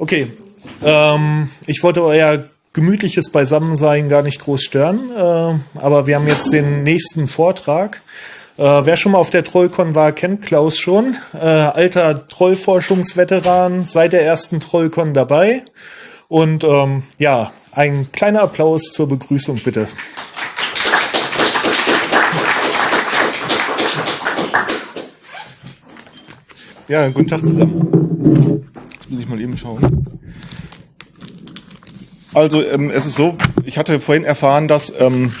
Okay, ähm, ich wollte euer gemütliches Beisammensein gar nicht groß stören, äh, aber wir haben jetzt den nächsten Vortrag. Äh, wer schon mal auf der Trollcon war, kennt Klaus schon. Äh, alter Trollforschungsveteran, seit der ersten Trollcon dabei. Und ähm, ja, ein kleiner Applaus zur Begrüßung bitte. Ja, guten Tag zusammen. Muss ich mal eben schauen. Also ähm, es ist so, ich hatte vorhin erfahren, dass ähm,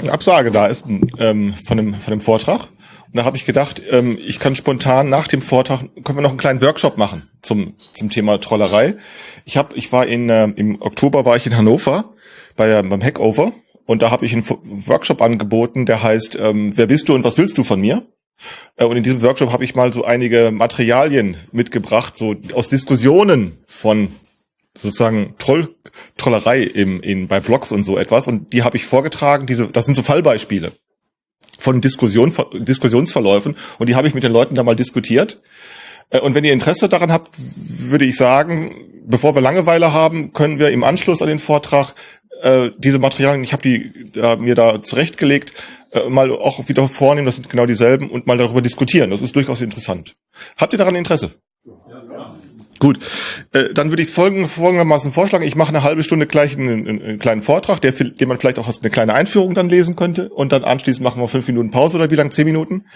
eine Absage da ist ähm, von, dem, von dem Vortrag. Und da habe ich gedacht, ähm, ich kann spontan nach dem Vortrag, können wir noch einen kleinen Workshop machen zum, zum Thema Trollerei. Ich, hab, ich war in, äh, im Oktober war ich in Hannover bei, äh, beim Hackover und da habe ich einen Workshop angeboten, der heißt, ähm, wer bist du und was willst du von mir? Äh, und in diesem Workshop habe ich mal so einige Materialien mitgebracht, so aus Diskussionen von sozusagen Troll, Trollerei im, in, bei Blogs und so etwas. Und die habe ich vorgetragen. Diese, das sind so Fallbeispiele von Diskussion, Diskussionsverläufen. Und die habe ich mit den Leuten da mal diskutiert. Äh, und wenn ihr Interesse daran habt, würde ich sagen, bevor wir Langeweile haben, können wir im Anschluss an den Vortrag äh, diese Materialien, ich habe die äh, mir da zurechtgelegt, äh, mal auch wieder vornehmen, das sind genau dieselben, und mal darüber diskutieren. Das ist durchaus interessant. Habt ihr daran Interesse? Gut, äh, dann würde ich folgend, folgendermaßen vorschlagen. Ich mache eine halbe Stunde gleich einen, einen, einen kleinen Vortrag, der, den man vielleicht auch als eine kleine Einführung dann lesen könnte. Und dann anschließend machen wir fünf Minuten Pause oder wie lang? Zehn Minuten.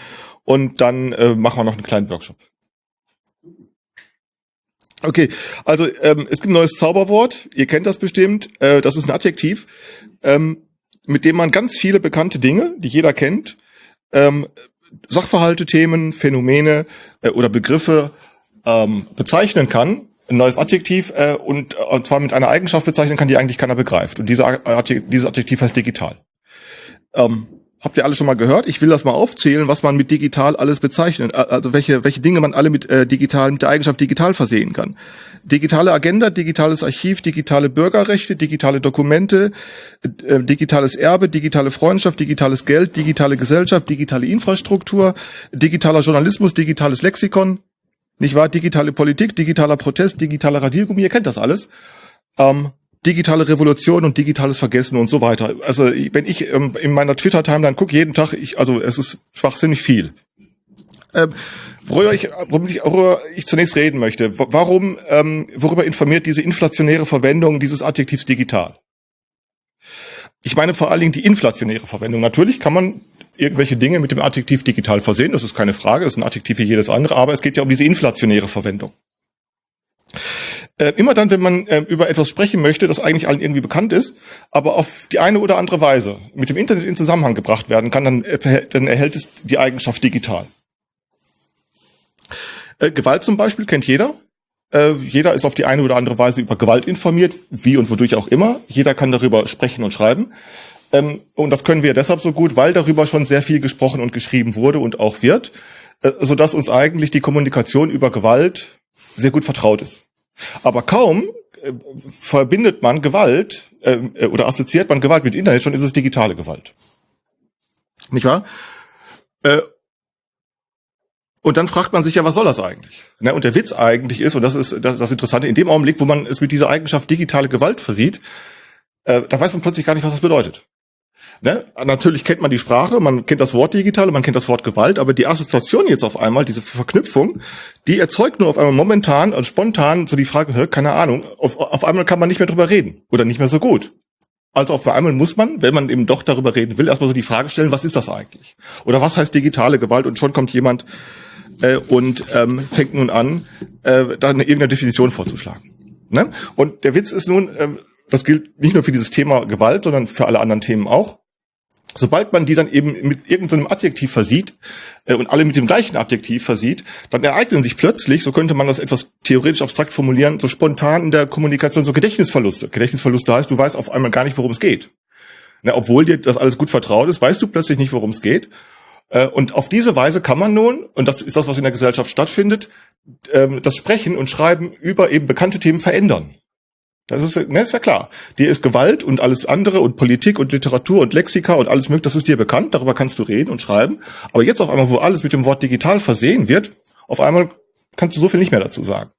Und dann äh, machen wir noch einen kleinen Workshop. Okay, also ähm, es gibt ein neues Zauberwort. Ihr kennt das bestimmt. Äh, das ist ein Adjektiv, ähm, mit dem man ganz viele bekannte Dinge, die jeder kennt, ähm, Sachverhalte, Themen, Phänomene äh, oder Begriffe ähm, bezeichnen kann, ein neues Adjektiv äh, und, äh, und zwar mit einer Eigenschaft bezeichnen kann, die eigentlich keiner begreift. Und diese, Adjektiv, dieses Adjektiv heißt digital. Ähm, habt ihr alle schon mal gehört? Ich will das mal aufzählen, was man mit digital alles bezeichnet, äh, also welche, welche Dinge man alle mit äh, digital, mit der Eigenschaft digital versehen kann. Digitale Agenda, digitales Archiv, digitale Bürgerrechte, digitale Dokumente, äh, digitales Erbe, digitale Freundschaft, digitales Geld, digitale Gesellschaft, digitale Infrastruktur, digitaler Journalismus, digitales Lexikon, nicht wahr? Digitale Politik, digitaler Protest, digitaler Radiergummi, ihr kennt das alles. Ähm, digitale Revolution und digitales Vergessen und so weiter. Also wenn ich ähm, in meiner Twitter-Timeline gucke, jeden Tag, ich, also es ist schwachsinnig viel. Ähm, worüber, ich, worüber, ich, zunächst reden möchte, warum, ähm, worüber informiert diese inflationäre Verwendung dieses Adjektivs digital? Ich meine vor allen Dingen die inflationäre Verwendung. Natürlich kann man irgendwelche Dinge mit dem Adjektiv digital versehen. Das ist keine Frage, das ist ein Adjektiv wie jedes andere, aber es geht ja um diese inflationäre Verwendung. Äh, immer dann, wenn man äh, über etwas sprechen möchte, das eigentlich allen irgendwie bekannt ist, aber auf die eine oder andere Weise mit dem Internet in Zusammenhang gebracht werden kann, dann, äh, dann erhält es die Eigenschaft digital. Äh, Gewalt zum Beispiel kennt jeder. Äh, jeder ist auf die eine oder andere Weise über Gewalt informiert, wie und wodurch auch immer. Jeder kann darüber sprechen und schreiben. Ähm, und das können wir deshalb so gut, weil darüber schon sehr viel gesprochen und geschrieben wurde und auch wird, äh, sodass uns eigentlich die Kommunikation über Gewalt sehr gut vertraut ist. Aber kaum äh, verbindet man Gewalt äh, äh, oder assoziiert man Gewalt mit Internet, schon ist es digitale Gewalt. Nicht wahr? Äh, und dann fragt man sich ja, was soll das eigentlich? Ne? Und der Witz eigentlich ist, und das ist das, das Interessante, in dem Augenblick, wo man es mit dieser Eigenschaft digitale Gewalt versieht, äh, da weiß man plötzlich gar nicht, was das bedeutet. Ne? Natürlich kennt man die Sprache, man kennt das Wort digital, man kennt das Wort Gewalt, aber die Assoziation jetzt auf einmal, diese Verknüpfung, die erzeugt nur auf einmal momentan und spontan so die Frage, hör, keine Ahnung, auf, auf einmal kann man nicht mehr drüber reden oder nicht mehr so gut. Also auf einmal muss man, wenn man eben doch darüber reden will, erstmal so die Frage stellen, was ist das eigentlich? Oder was heißt digitale Gewalt? Und schon kommt jemand äh, und ähm, fängt nun an, äh, da eine irgendeine Definition vorzuschlagen. Ne? Und der Witz ist nun, äh, das gilt nicht nur für dieses Thema Gewalt, sondern für alle anderen Themen auch. Sobald man die dann eben mit irgendeinem Adjektiv versieht äh, und alle mit dem gleichen Adjektiv versieht, dann ereignen sich plötzlich, so könnte man das etwas theoretisch abstrakt formulieren, so spontan in der Kommunikation so Gedächtnisverluste. Gedächtnisverluste heißt, du weißt auf einmal gar nicht, worum es geht. Na, obwohl dir das alles gut vertraut ist, weißt du plötzlich nicht, worum es geht. Äh, und auf diese Weise kann man nun, und das ist das, was in der Gesellschaft stattfindet, ähm, das Sprechen und Schreiben über eben bekannte Themen verändern. Das ist, ne, ist ja klar. Dir ist Gewalt und alles andere und Politik und Literatur und Lexika und alles mögliche, das ist dir bekannt, darüber kannst du reden und schreiben. Aber jetzt auf einmal, wo alles mit dem Wort digital versehen wird, auf einmal kannst du so viel nicht mehr dazu sagen.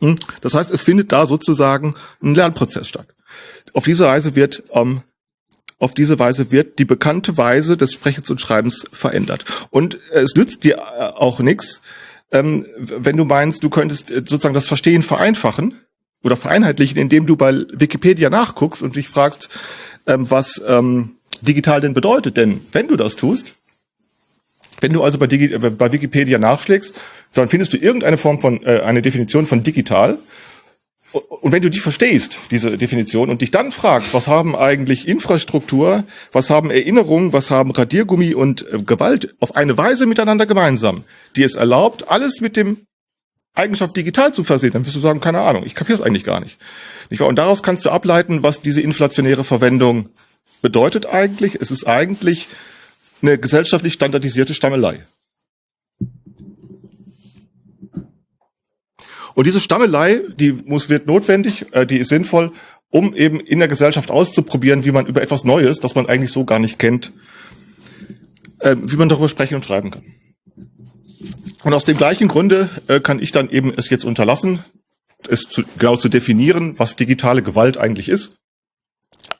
Hm, das heißt, es findet da sozusagen ein Lernprozess statt. Auf diese Weise wird ähm, auf diese Weise wird die bekannte Weise des Sprechens und Schreibens verändert. Und es nützt dir äh, auch nichts, ähm, wenn du meinst, du könntest äh, sozusagen das Verstehen vereinfachen oder vereinheitlichen, indem du bei Wikipedia nachguckst und dich fragst, ähm, was ähm, digital denn bedeutet. Denn wenn du das tust, wenn du also bei, Digi äh, bei Wikipedia nachschlägst, dann findest du irgendeine Form von, äh, eine Definition von digital und wenn du die verstehst, diese Definition, und dich dann fragst, was haben eigentlich Infrastruktur, was haben Erinnerungen, was haben Radiergummi und äh, Gewalt auf eine Weise miteinander gemeinsam, die es erlaubt, alles mit dem Eigenschaft digital zu versehen, dann wirst du sagen, keine Ahnung, ich kapiere es eigentlich gar nicht. nicht und daraus kannst du ableiten, was diese inflationäre Verwendung bedeutet eigentlich. Es ist eigentlich eine gesellschaftlich standardisierte Stammelei. Und diese Stammelei, die muss, wird notwendig, äh, die ist sinnvoll, um eben in der Gesellschaft auszuprobieren, wie man über etwas Neues, das man eigentlich so gar nicht kennt, äh, wie man darüber sprechen und schreiben kann. Und aus dem gleichen Grunde äh, kann ich dann eben es jetzt unterlassen, es zu, genau zu definieren, was digitale Gewalt eigentlich ist,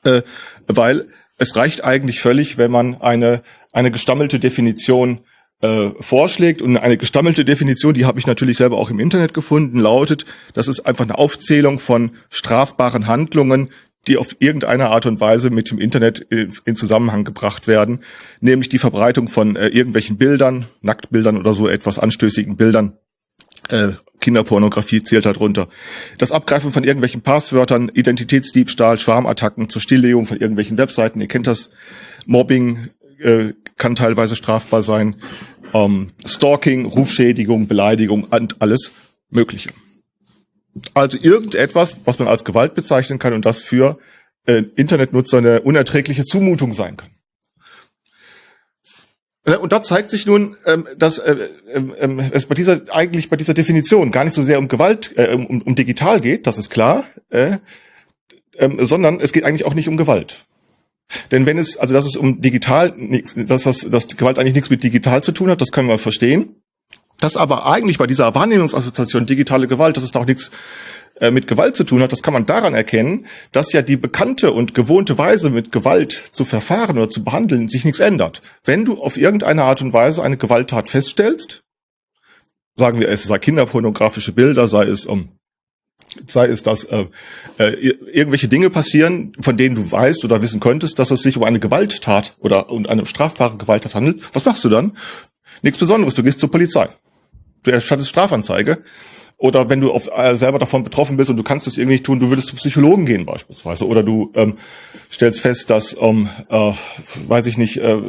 äh, weil es reicht eigentlich völlig, wenn man eine, eine gestammelte Definition äh, vorschlägt. Und eine gestammelte Definition, die habe ich natürlich selber auch im Internet gefunden, lautet, das ist einfach eine Aufzählung von strafbaren Handlungen, die auf irgendeine Art und Weise mit dem Internet in Zusammenhang gebracht werden, nämlich die Verbreitung von äh, irgendwelchen Bildern, Nacktbildern oder so etwas anstößigen Bildern. Äh, Kinderpornografie zählt darunter. Das Abgreifen von irgendwelchen Passwörtern, Identitätsdiebstahl, Schwarmattacken zur Stilllegung von irgendwelchen Webseiten, ihr kennt das, Mobbing äh, kann teilweise strafbar sein ähm, Stalking, Rufschädigung, Beleidigung und alles Mögliche. Also irgendetwas, was man als Gewalt bezeichnen kann und das für äh, Internetnutzer eine unerträgliche Zumutung sein kann. Äh, und da zeigt sich nun, ähm, dass äh, äh, es bei dieser eigentlich bei dieser Definition gar nicht so sehr um Gewalt, äh, um, um digital geht, das ist klar, äh, sondern es geht eigentlich auch nicht um Gewalt. Denn wenn es, also dass es um digital, dass das, dass Gewalt eigentlich nichts mit digital zu tun hat, das können wir verstehen. Das aber eigentlich bei dieser Wahrnehmungsassoziation digitale Gewalt, dass es da auch nichts äh, mit Gewalt zu tun hat, das kann man daran erkennen, dass ja die bekannte und gewohnte Weise, mit Gewalt zu verfahren oder zu behandeln, sich nichts ändert. Wenn du auf irgendeine Art und Weise eine Gewalttat feststellst, sagen wir, es sei kinderpornografische Bilder, sei es um sei es, dass äh, äh, irgendwelche Dinge passieren, von denen du weißt oder wissen könntest, dass es sich um eine Gewalttat oder um eine strafbare Gewalttat handelt. Was machst du dann? Nichts Besonderes. Du gehst zur Polizei. Du erstattest Strafanzeige. Oder wenn du auf, äh, selber davon betroffen bist und du kannst es irgendwie nicht tun, du würdest zum Psychologen gehen beispielsweise. Oder du ähm, stellst fest, dass, ähm, äh, weiß ich nicht, äh,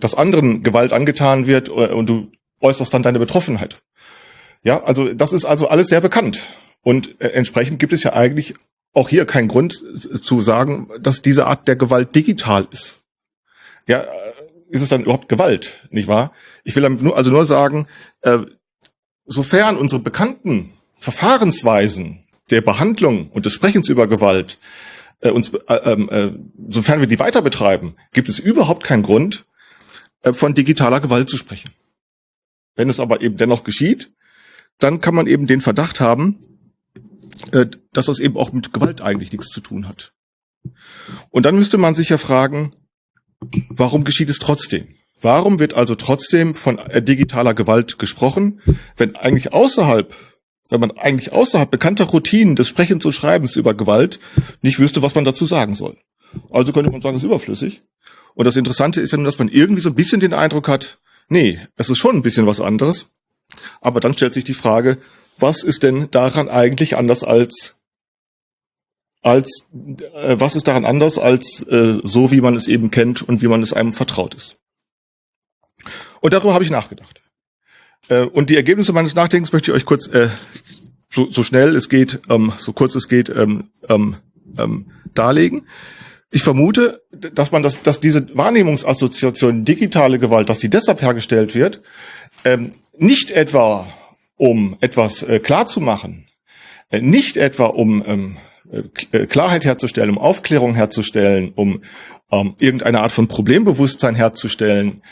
dass anderen Gewalt angetan wird äh, und du äußerst dann deine Betroffenheit. Ja, also das ist also alles sehr bekannt. Und äh, entsprechend gibt es ja eigentlich auch hier keinen Grund zu sagen, dass diese Art der Gewalt digital ist. Ja, äh, ist es dann überhaupt Gewalt, nicht wahr? Ich will damit nur, also nur sagen, äh, sofern unsere bekannten Verfahrensweisen der Behandlung und des Sprechens über Gewalt äh, uns, äh, ähm, äh, sofern wir die weiter betreiben, gibt es überhaupt keinen Grund, äh, von digitaler Gewalt zu sprechen. Wenn es aber eben dennoch geschieht, dann kann man eben den Verdacht haben, äh, dass das eben auch mit Gewalt eigentlich nichts zu tun hat. Und dann müsste man sich ja fragen, warum geschieht es trotzdem? Warum wird also trotzdem von äh, digitaler Gewalt gesprochen, wenn eigentlich außerhalb, wenn man eigentlich außerhalb bekannter Routinen des Sprechens und Schreibens über Gewalt nicht wüsste, was man dazu sagen soll? Also könnte man sagen, es ist überflüssig. Und das Interessante ist ja nur, dass man irgendwie so ein bisschen den Eindruck hat, nee, es ist schon ein bisschen was anderes. Aber dann stellt sich die Frage, was ist denn daran eigentlich anders als als äh, was ist daran anders als äh, so wie man es eben kennt und wie man es einem vertraut ist. Und darüber habe ich nachgedacht. Äh, und die Ergebnisse meines Nachdenkens möchte ich euch kurz äh, so, so schnell es geht, ähm, so kurz es geht, ähm, ähm, ähm, darlegen. Ich vermute, dass man das, dass diese Wahrnehmungsassoziation digitale Gewalt, dass die deshalb hergestellt wird, ähm, nicht etwa um etwas äh, klar zu machen, äh, nicht etwa um ähm, äh, Klarheit herzustellen, um Aufklärung herzustellen, um ähm, irgendeine Art von Problembewusstsein herzustellen,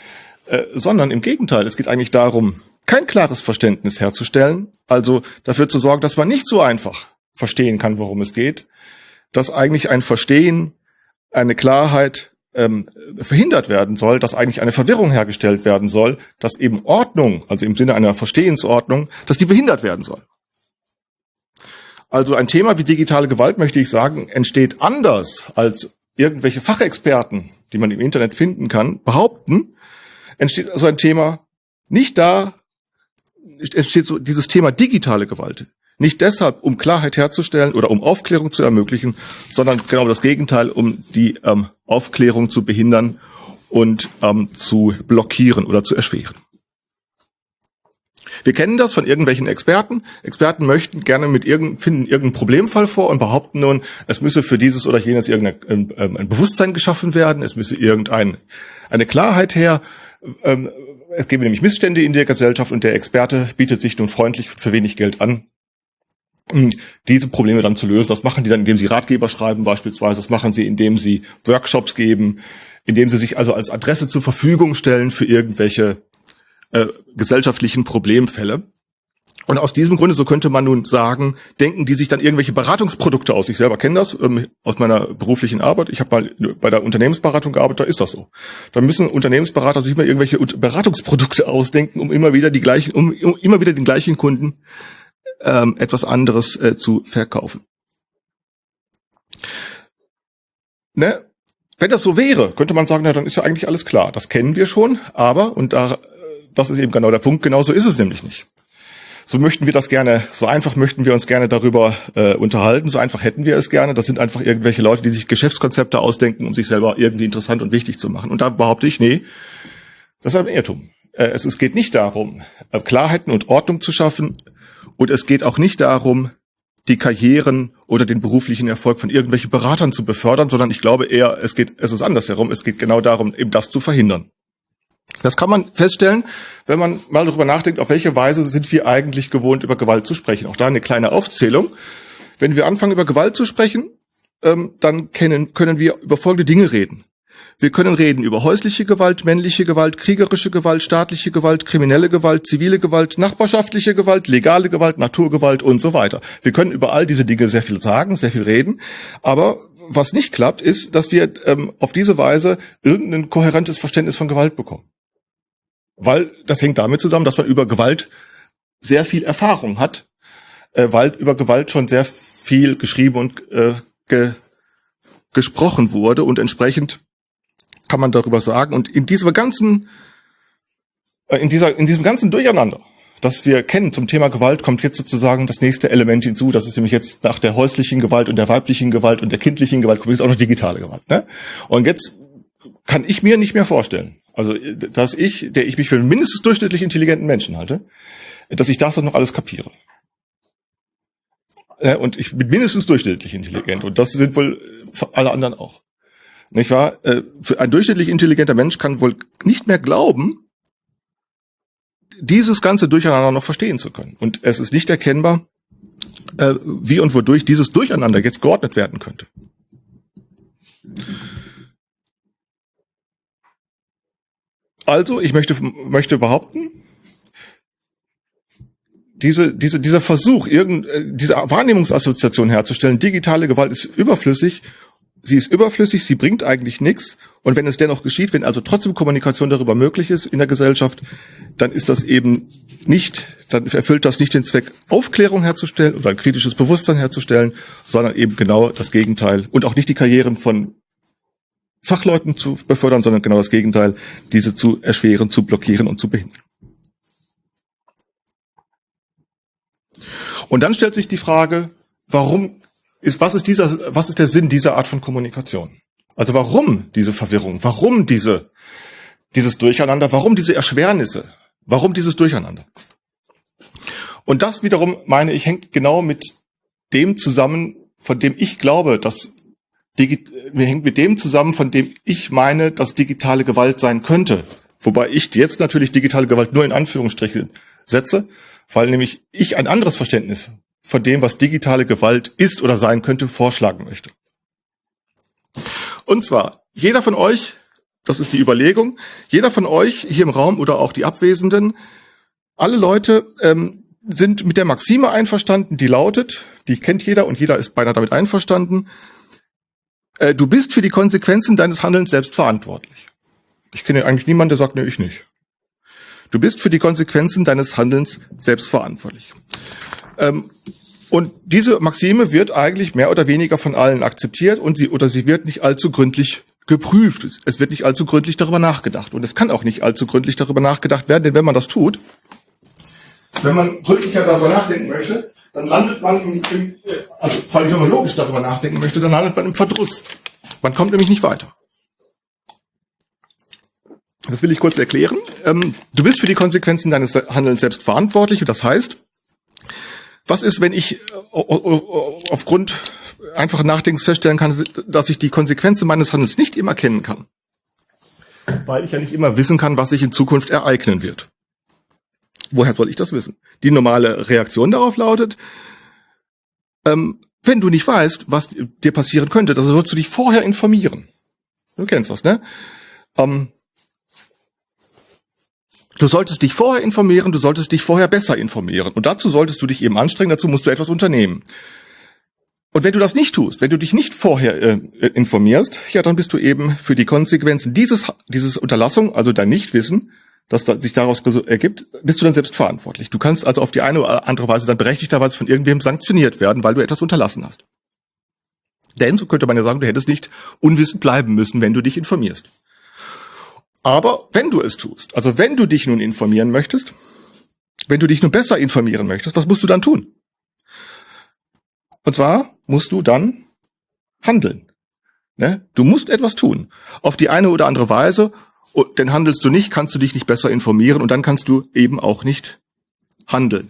äh, sondern im Gegenteil, es geht eigentlich darum, kein klares Verständnis herzustellen, also dafür zu sorgen, dass man nicht so einfach verstehen kann, worum es geht, dass eigentlich ein Verstehen, eine Klarheit ähm, verhindert werden soll, dass eigentlich eine Verwirrung hergestellt werden soll, dass eben Ordnung, also im Sinne einer Verstehensordnung, dass die behindert werden soll. Also ein Thema wie digitale Gewalt, möchte ich sagen, entsteht anders als irgendwelche Fachexperten, die man im Internet finden kann, behaupten, entsteht so ein Thema nicht da, entsteht so dieses Thema digitale Gewalt. Nicht deshalb, um Klarheit herzustellen oder um Aufklärung zu ermöglichen, sondern genau das Gegenteil, um die ähm, Aufklärung zu behindern und ähm, zu blockieren oder zu erschweren. Wir kennen das von irgendwelchen Experten. Experten möchten gerne mit irgendeinem, finden irgendeinen Problemfall vor und behaupten nun, es müsse für dieses oder jenes irgendein ein, ähm, ein Bewusstsein geschaffen werden, es müsse irgendein eine Klarheit her. Ähm, es gäbe nämlich Missstände in der Gesellschaft und der Experte bietet sich nun freundlich für wenig Geld an, diese Probleme dann zu lösen. Das machen die dann, indem sie Ratgeber schreiben beispielsweise. Das machen sie, indem sie Workshops geben, indem sie sich also als Adresse zur Verfügung stellen für irgendwelche äh, gesellschaftlichen Problemfälle. Und aus diesem Grunde, so könnte man nun sagen, denken die sich dann irgendwelche Beratungsprodukte aus. Ich selber kenne das ähm, aus meiner beruflichen Arbeit. Ich habe mal bei der Unternehmensberatung gearbeitet, da ist das so. Da müssen Unternehmensberater sich mal irgendwelche Beratungsprodukte ausdenken, um immer wieder die gleichen, um, um immer wieder den gleichen Kunden ähm, etwas anderes äh, zu verkaufen. Ne? Wenn das so wäre, könnte man sagen, na, dann ist ja eigentlich alles klar. Das kennen wir schon, aber, und da, äh, das ist eben genau der Punkt, genau so ist es nämlich nicht. So möchten wir das gerne, so einfach möchten wir uns gerne darüber äh, unterhalten, so einfach hätten wir es gerne. Das sind einfach irgendwelche Leute, die sich Geschäftskonzepte ausdenken, um sich selber irgendwie interessant und wichtig zu machen. Und da behaupte ich, nee, das ist ein Irrtum. Äh, es, es geht nicht darum, äh, Klarheiten und Ordnung zu schaffen, und es geht auch nicht darum, die Karrieren oder den beruflichen Erfolg von irgendwelchen Beratern zu befördern, sondern ich glaube eher, es geht, es ist andersherum. Es geht genau darum, eben das zu verhindern. Das kann man feststellen, wenn man mal darüber nachdenkt, auf welche Weise sind wir eigentlich gewohnt, über Gewalt zu sprechen. Auch da eine kleine Aufzählung. Wenn wir anfangen, über Gewalt zu sprechen, ähm, dann können, wir über folgende Dinge reden. Wir können reden über häusliche Gewalt, männliche Gewalt, kriegerische Gewalt, staatliche Gewalt, kriminelle Gewalt, zivile Gewalt, nachbarschaftliche Gewalt, legale Gewalt, Naturgewalt und so weiter. Wir können über all diese Dinge sehr viel sagen, sehr viel reden, aber was nicht klappt, ist, dass wir ähm, auf diese Weise irgendein kohärentes Verständnis von Gewalt bekommen. Weil das hängt damit zusammen, dass man über Gewalt sehr viel Erfahrung hat, äh, weil über Gewalt schon sehr viel geschrieben und äh, ge gesprochen wurde und entsprechend kann man darüber sagen. Und in dieser ganzen, äh, in dieser, in diesem ganzen Durcheinander, das wir kennen zum Thema Gewalt, kommt jetzt sozusagen das nächste Element hinzu. Das ist nämlich jetzt nach der häuslichen Gewalt und der weiblichen Gewalt und der kindlichen Gewalt kommt jetzt auch noch digitale Gewalt. Ne? Und jetzt kann ich mir nicht mehr vorstellen, also dass ich, der ich mich für einen mindestens durchschnittlich intelligenten Menschen halte, dass ich das dann noch alles kapiere. Und ich bin mindestens durchschnittlich intelligent und das sind wohl alle anderen auch. Nicht wahr? Äh, ein durchschnittlich intelligenter Mensch kann wohl nicht mehr glauben, dieses ganze Durcheinander noch verstehen zu können. Und es ist nicht erkennbar, äh, wie und wodurch dieses Durcheinander jetzt geordnet werden könnte. Also, ich möchte, möchte behaupten, diese, diese, dieser Versuch, irgend, äh, diese Wahrnehmungsassoziation herzustellen, digitale Gewalt ist überflüssig sie ist überflüssig, sie bringt eigentlich nichts. Und wenn es dennoch geschieht, wenn also trotzdem Kommunikation darüber möglich ist in der Gesellschaft, dann ist das eben nicht, dann erfüllt das nicht den Zweck, Aufklärung herzustellen oder ein kritisches Bewusstsein herzustellen, sondern eben genau das Gegenteil. Und auch nicht die Karrieren von Fachleuten zu befördern, sondern genau das Gegenteil, diese zu erschweren, zu blockieren und zu behindern. Und dann stellt sich die Frage, warum ist, was ist dieser, was ist der Sinn dieser Art von Kommunikation? Also warum diese Verwirrung? Warum diese, dieses Durcheinander? Warum diese Erschwernisse? Warum dieses Durcheinander? Und das wiederum, meine ich, hängt genau mit dem zusammen, von dem ich glaube, dass hängt mit dem zusammen, von dem ich meine, dass digitale Gewalt sein könnte. Wobei ich jetzt natürlich digitale Gewalt nur in Anführungsstrichen setze, weil nämlich ich ein anderes Verständnis von dem, was digitale Gewalt ist oder sein könnte, vorschlagen möchte. Und zwar, jeder von euch, das ist die Überlegung, jeder von euch hier im Raum oder auch die Abwesenden Alle Leute ähm, sind mit der Maxime einverstanden, die lautet, die kennt jeder und jeder ist beinahe damit einverstanden, äh, du bist für die Konsequenzen deines Handelns selbst verantwortlich. Ich kenne eigentlich niemanden, der sagt, nee, ich nicht. Du bist für die Konsequenzen deines Handelns selbst verantwortlich. Ähm, und diese Maxime wird eigentlich mehr oder weniger von allen akzeptiert und sie oder sie wird nicht allzu gründlich geprüft. Es wird nicht allzu gründlich darüber nachgedacht und es kann auch nicht allzu gründlich darüber nachgedacht werden, denn wenn man das tut, wenn man gründlicher darüber nachdenken möchte, dann landet man im, im also vor allem wenn man logisch darüber nachdenken möchte, dann landet man im Verdruss. Man kommt nämlich nicht weiter. Das will ich kurz erklären. Ähm, du bist für die Konsequenzen deines Handelns selbst verantwortlich und das heißt, was ist, wenn ich äh, aufgrund einfachen Nachdenkens feststellen kann, dass ich die Konsequenzen meines Handels nicht immer kennen kann? Weil ich ja nicht immer wissen kann, was sich in Zukunft ereignen wird. Woher soll ich das wissen? Die normale Reaktion darauf lautet, ähm, wenn du nicht weißt, was dir passieren könnte, dann sollst du dich vorher informieren. Du kennst das, ne? Ähm, Du solltest dich vorher informieren, du solltest dich vorher besser informieren. Und dazu solltest du dich eben anstrengen, dazu musst du etwas unternehmen. Und wenn du das nicht tust, wenn du dich nicht vorher äh, informierst, ja, dann bist du eben für die Konsequenzen dieses, dieses Unterlassung, also dein Nichtwissen, das da, sich daraus ergibt, bist du dann selbst verantwortlich. Du kannst also auf die eine oder andere Weise dann berechtigterweise von irgendwem sanktioniert werden, weil du etwas unterlassen hast. Denn, so könnte man ja sagen, du hättest nicht unwissend bleiben müssen, wenn du dich informierst. Aber wenn du es tust, also wenn du dich nun informieren möchtest, wenn du dich nun besser informieren möchtest, was musst du dann tun? Und zwar musst du dann handeln. Ne? Du musst etwas tun. Auf die eine oder andere Weise, denn handelst du nicht, kannst du dich nicht besser informieren und dann kannst du eben auch nicht handeln.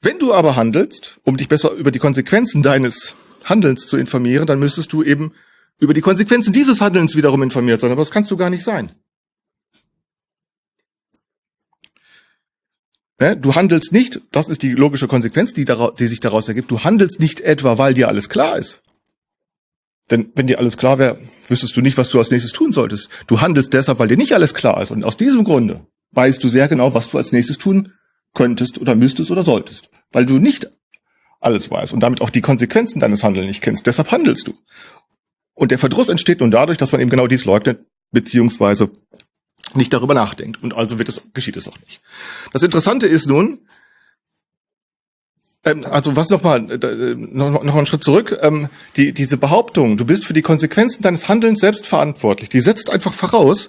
Wenn du aber handelst, um dich besser über die Konsequenzen deines Handelns zu informieren, dann müsstest du eben über die Konsequenzen dieses Handelns wiederum informiert sein, aber das kannst du gar nicht sein. Du handelst nicht, das ist die logische Konsequenz, die, daraus, die sich daraus ergibt, du handelst nicht etwa, weil dir alles klar ist. Denn wenn dir alles klar wäre, wüsstest du nicht, was du als nächstes tun solltest. Du handelst deshalb, weil dir nicht alles klar ist. Und aus diesem Grunde weißt du sehr genau, was du als nächstes tun könntest oder müsstest oder solltest. Weil du nicht alles weißt und damit auch die Konsequenzen deines Handelns nicht kennst. Deshalb handelst du. Und der Verdruss entsteht nun dadurch, dass man eben genau dies leugnet, beziehungsweise nicht darüber nachdenkt. Und also wird es, geschieht es auch nicht. Das Interessante ist nun, also was nochmal, äh, noch, noch einen Schritt zurück, ähm, die, diese Behauptung, du bist für die Konsequenzen deines Handelns selbst verantwortlich, die setzt einfach voraus,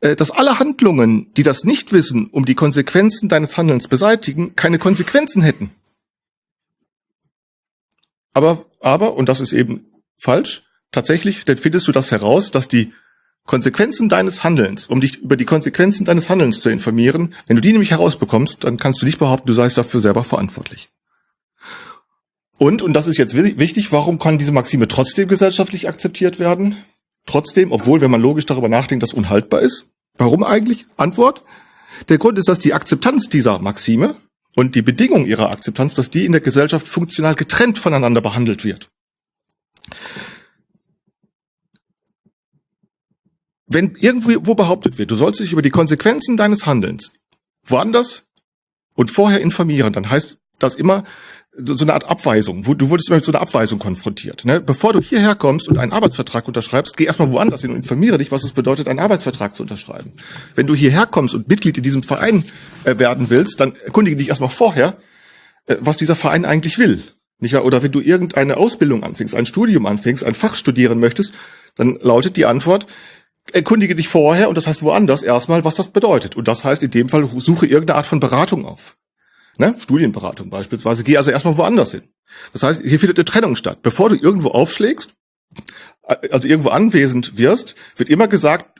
äh, dass alle Handlungen, die das Nichtwissen um die Konsequenzen deines Handelns beseitigen, keine Konsequenzen hätten. Aber, aber, und das ist eben falsch, tatsächlich, dann findest du das heraus, dass die Konsequenzen deines Handelns, um dich über die Konsequenzen deines Handelns zu informieren, wenn du die nämlich herausbekommst, dann kannst du nicht behaupten, du seist dafür selber verantwortlich. Und, und das ist jetzt wichtig, warum kann diese Maxime trotzdem gesellschaftlich akzeptiert werden? Trotzdem, obwohl, wenn man logisch darüber nachdenkt, das unhaltbar ist? Warum eigentlich? Antwort. Der Grund ist, dass die Akzeptanz dieser Maxime und die Bedingung ihrer Akzeptanz, dass die in der Gesellschaft funktional getrennt voneinander behandelt wird. wenn irgendwo behauptet wird, du sollst dich über die Konsequenzen deines Handelns woanders und vorher informieren, dann heißt das immer so eine Art Abweisung. Du wurdest mit so einer Abweisung konfrontiert. Ne? Bevor du hierher kommst und einen Arbeitsvertrag unterschreibst, geh erstmal woanders hin und informiere dich, was es bedeutet, einen Arbeitsvertrag zu unterschreiben. Wenn du hierher kommst und Mitglied in diesem Verein äh, werden willst, dann erkundige dich erstmal vorher, äh, was dieser Verein eigentlich will. Nicht wahr? Oder wenn du irgendeine Ausbildung anfängst, ein Studium anfängst, ein Fach studieren möchtest, dann lautet die Antwort, erkundige dich vorher, und das heißt woanders erstmal, was das bedeutet. Und das heißt in dem Fall, suche irgendeine Art von Beratung auf. Ne? Studienberatung beispielsweise. Geh also erstmal woanders hin. Das heißt, hier findet eine Trennung statt. Bevor du irgendwo aufschlägst, also irgendwo anwesend wirst, wird immer gesagt,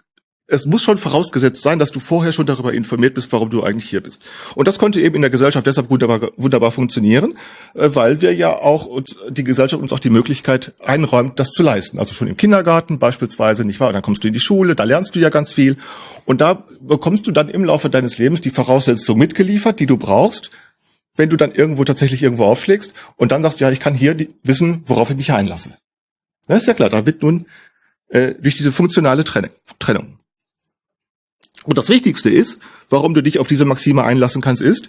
es muss schon vorausgesetzt sein, dass du vorher schon darüber informiert bist, warum du eigentlich hier bist. Und das konnte eben in der Gesellschaft deshalb wunderbar, wunderbar funktionieren, äh, weil wir ja auch uns, die Gesellschaft uns auch die Möglichkeit einräumt, das zu leisten. Also schon im Kindergarten beispielsweise, nicht wahr? Und dann kommst du in die Schule, da lernst du ja ganz viel. Und da bekommst du dann im Laufe deines Lebens die Voraussetzung mitgeliefert, die du brauchst, wenn du dann irgendwo tatsächlich irgendwo aufschlägst und dann sagst, ja, ich kann hier die, wissen, worauf ich mich einlasse. Das ist ja klar, da wird nun äh, durch diese funktionale Trennung. Und das Wichtigste ist, warum du dich auf diese Maxime einlassen kannst, ist,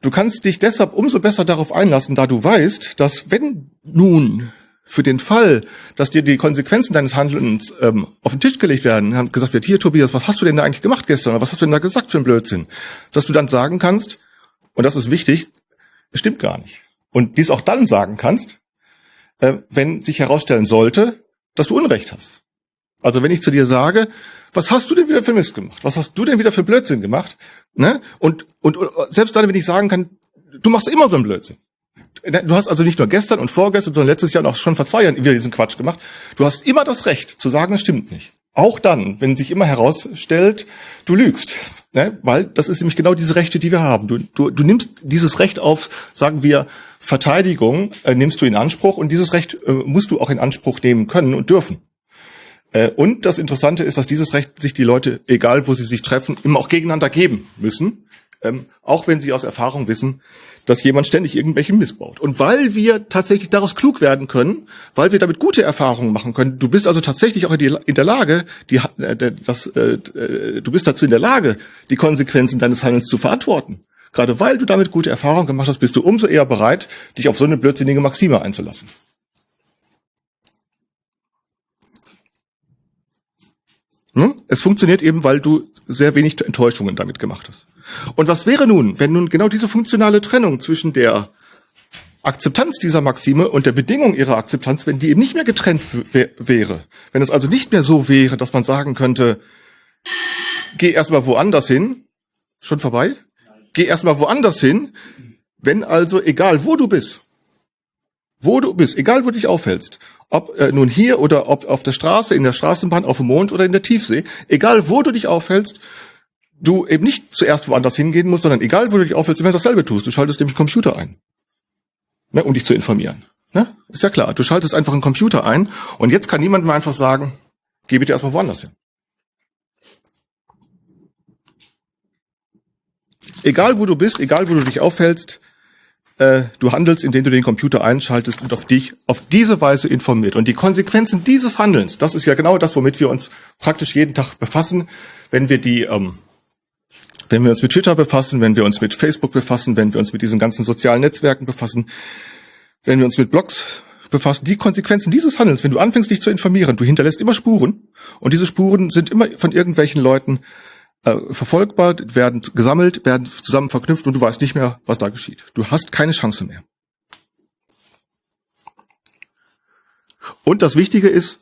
du kannst dich deshalb umso besser darauf einlassen, da du weißt, dass wenn nun für den Fall, dass dir die Konsequenzen deines Handelns ähm, auf den Tisch gelegt werden, haben gesagt wird, hier Tobias, was hast du denn da eigentlich gemacht gestern? Oder was hast du denn da gesagt für einen Blödsinn? Dass du dann sagen kannst, und das ist wichtig, es stimmt gar nicht. Und dies auch dann sagen kannst, äh, wenn sich herausstellen sollte, dass du Unrecht hast. Also wenn ich zu dir sage, was hast du denn wieder für Mist gemacht? Was hast du denn wieder für Blödsinn gemacht? Ne? Und, und, und selbst dann, wenn ich sagen kann, du machst immer so einen Blödsinn. Ne, du hast also nicht nur gestern und vorgestern, sondern letztes Jahr und auch schon vor zwei Jahren wieder diesen Quatsch gemacht. Du hast immer das Recht zu sagen, es stimmt nicht. Auch dann, wenn sich immer herausstellt, du lügst. Ne? Weil das ist nämlich genau diese Rechte, die wir haben. Du, du, du nimmst dieses Recht auf, sagen wir, Verteidigung, äh, nimmst du in Anspruch und dieses Recht äh, musst du auch in Anspruch nehmen können und dürfen. Äh, und das Interessante ist, dass dieses Recht sich die Leute, egal wo sie sich treffen, immer auch gegeneinander geben müssen. Ähm, auch wenn sie aus Erfahrung wissen, dass jemand ständig irgendwelchen missbaut. Und weil wir tatsächlich daraus klug werden können, weil wir damit gute Erfahrungen machen können, du bist also tatsächlich auch in, die, in der Lage, die, äh, das, äh, äh, du bist dazu in der Lage, die Konsequenzen deines Handelns zu verantworten. Gerade weil du damit gute Erfahrungen gemacht hast, bist du umso eher bereit, dich auf so eine blödsinnige Maxime einzulassen. Hm? Es funktioniert eben, weil du sehr wenig Enttäuschungen damit gemacht hast. Und was wäre nun, wenn nun genau diese funktionale Trennung zwischen der Akzeptanz dieser Maxime und der Bedingung ihrer Akzeptanz, wenn die eben nicht mehr getrennt wäre, wenn es also nicht mehr so wäre, dass man sagen könnte, geh erstmal woanders hin, schon vorbei? Geh erstmal woanders hin, wenn also egal wo du bist, wo du bist, egal wo du dich aufhältst, ob äh, nun hier oder ob auf der Straße, in der Straßenbahn, auf dem Mond oder in der Tiefsee, egal wo du dich aufhältst, du eben nicht zuerst woanders hingehen musst, sondern egal, wo du dich aufhältst, immer dasselbe tust. Du schaltest nämlich Computer ein, ne, um dich zu informieren. Ne? Ist ja klar. Du schaltest einfach einen Computer ein und jetzt kann niemand mehr einfach sagen, geh bitte erstmal woanders hin. Egal, wo du bist, egal, wo du dich aufhältst, äh, du handelst, indem du den Computer einschaltest und auf dich auf diese Weise informiert. Und die Konsequenzen dieses Handelns, das ist ja genau das, womit wir uns praktisch jeden Tag befassen, wenn wir die ähm, wenn wir uns mit Twitter befassen, wenn wir uns mit Facebook befassen, wenn wir uns mit diesen ganzen sozialen Netzwerken befassen, wenn wir uns mit Blogs befassen, die Konsequenzen dieses Handels, wenn du anfängst, dich zu informieren, du hinterlässt immer Spuren und diese Spuren sind immer von irgendwelchen Leuten äh, verfolgbar, werden gesammelt, werden zusammen verknüpft und du weißt nicht mehr, was da geschieht. Du hast keine Chance mehr. Und das Wichtige ist,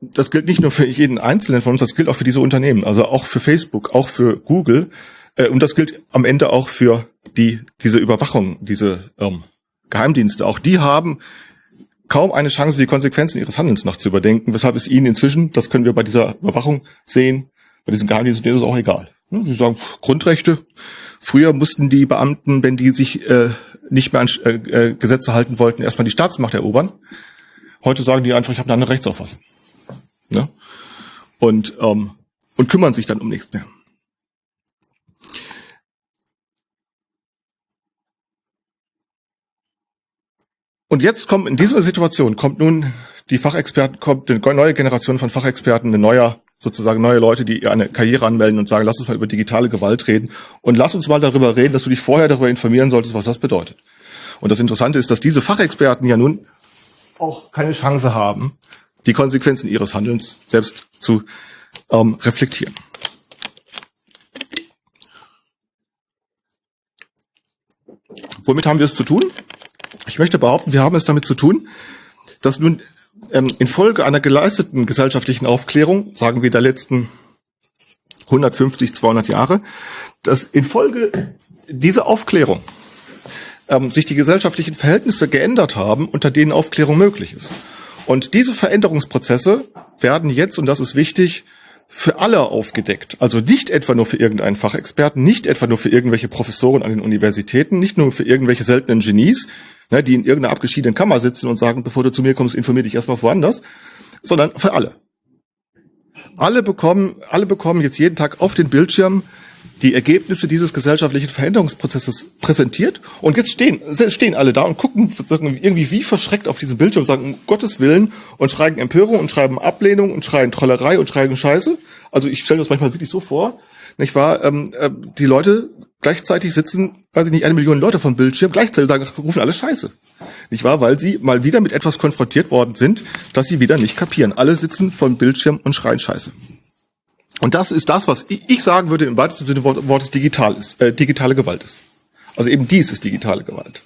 das gilt nicht nur für jeden Einzelnen von uns, das gilt auch für diese Unternehmen, also auch für Facebook, auch für Google. Äh, und das gilt am Ende auch für die, diese Überwachung, diese ähm, Geheimdienste. Auch die haben kaum eine Chance, die Konsequenzen ihres Handelns noch zu überdenken, weshalb es ihnen inzwischen, das können wir bei dieser Überwachung sehen, bei diesen Geheimdiensten ist es auch egal. Sie sagen, Grundrechte. Früher mussten die Beamten, wenn die sich äh, nicht mehr an äh, äh Gesetze halten wollten, erstmal die Staatsmacht erobern. Heute sagen die einfach, ich habe eine andere Rechtsauffassung ne? und, ähm, und kümmern sich dann um nichts mehr. Und jetzt kommt in dieser Situation kommt nun die Fachexperten, kommt eine neue Generation von Fachexperten, eine neue, sozusagen neue Leute, die eine Karriere anmelden und sagen, lass uns mal über digitale Gewalt reden und lass uns mal darüber reden, dass du dich vorher darüber informieren solltest, was das bedeutet. Und das Interessante ist, dass diese Fachexperten ja nun auch keine Chance haben, die Konsequenzen ihres Handelns selbst zu ähm, reflektieren. Womit haben wir es zu tun? Ich möchte behaupten, wir haben es damit zu tun, dass nun ähm, infolge einer geleisteten gesellschaftlichen Aufklärung, sagen wir der letzten 150, 200 Jahre, dass infolge dieser Aufklärung ähm, sich die gesellschaftlichen Verhältnisse geändert haben, unter denen Aufklärung möglich ist. Und diese Veränderungsprozesse werden jetzt, und das ist wichtig, für alle aufgedeckt. Also nicht etwa nur für irgendeinen Fachexperten, nicht etwa nur für irgendwelche Professoren an den Universitäten, nicht nur für irgendwelche seltenen Genies, ne, die in irgendeiner abgeschiedenen Kammer sitzen und sagen, bevor du zu mir kommst, informier dich erstmal woanders, sondern für alle. Alle bekommen, alle bekommen jetzt jeden Tag auf den Bildschirm die Ergebnisse dieses gesellschaftlichen Veränderungsprozesses präsentiert. Und jetzt stehen, stehen alle da und gucken irgendwie wie verschreckt auf diesen Bildschirm sagen, um Gottes Willen, und schreien Empörung und schreiben Ablehnung und schreien Trollerei und schreien Scheiße. Also ich stelle das manchmal wirklich so vor, nicht wahr? Ähm, äh, die Leute gleichzeitig sitzen, weiß ich nicht, eine Million Leute vom Bildschirm, gleichzeitig sagen, rufen alle Scheiße. Nicht wahr? Weil sie mal wieder mit etwas konfrontiert worden sind, das sie wieder nicht kapieren. Alle sitzen vom Bildschirm und schreien Scheiße. Und das ist das, was ich sagen würde im weitesten Sinne Wortes digital ist, äh, digitale Gewalt ist. Also eben dies ist digitale Gewalt.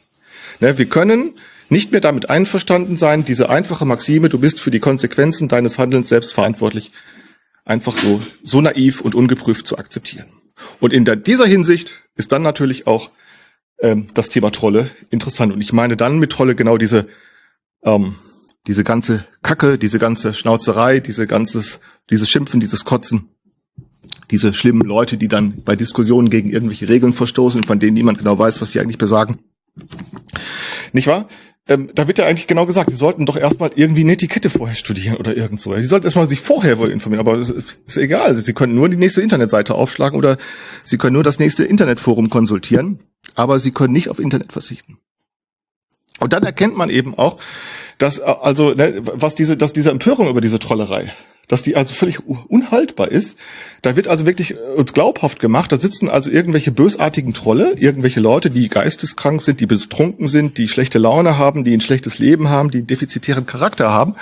Ne, wir können nicht mehr damit einverstanden sein, diese einfache Maxime, du bist für die Konsequenzen deines Handelns selbst verantwortlich, einfach so, so naiv und ungeprüft zu akzeptieren. Und in der, dieser Hinsicht ist dann natürlich auch ähm, das Thema Trolle interessant. Und ich meine dann mit Trolle genau diese, ähm, diese ganze Kacke, diese ganze Schnauzerei, diese ganzes, dieses Schimpfen, dieses Kotzen, diese schlimmen Leute, die dann bei Diskussionen gegen irgendwelche Regeln verstoßen, von denen niemand genau weiß, was sie eigentlich besagen. Nicht wahr? Ähm, da wird ja eigentlich genau gesagt, die sollten doch erstmal irgendwie eine Etikette vorher studieren oder irgend so. Sie sollten erstmal sich vorher wohl informieren, aber es ist, ist egal. Sie können nur die nächste Internetseite aufschlagen oder Sie können nur das nächste Internetforum konsultieren, aber Sie können nicht auf Internet verzichten. Und dann erkennt man eben auch, dass äh, also ne, was diese, dass diese Empörung über diese Trollerei, dass die also völlig unhaltbar ist. Da wird also wirklich äh, uns glaubhaft gemacht. Da sitzen also irgendwelche bösartigen Trolle, irgendwelche Leute, die geisteskrank sind, die betrunken sind, die schlechte Laune haben, die ein schlechtes Leben haben, die einen defizitären Charakter haben.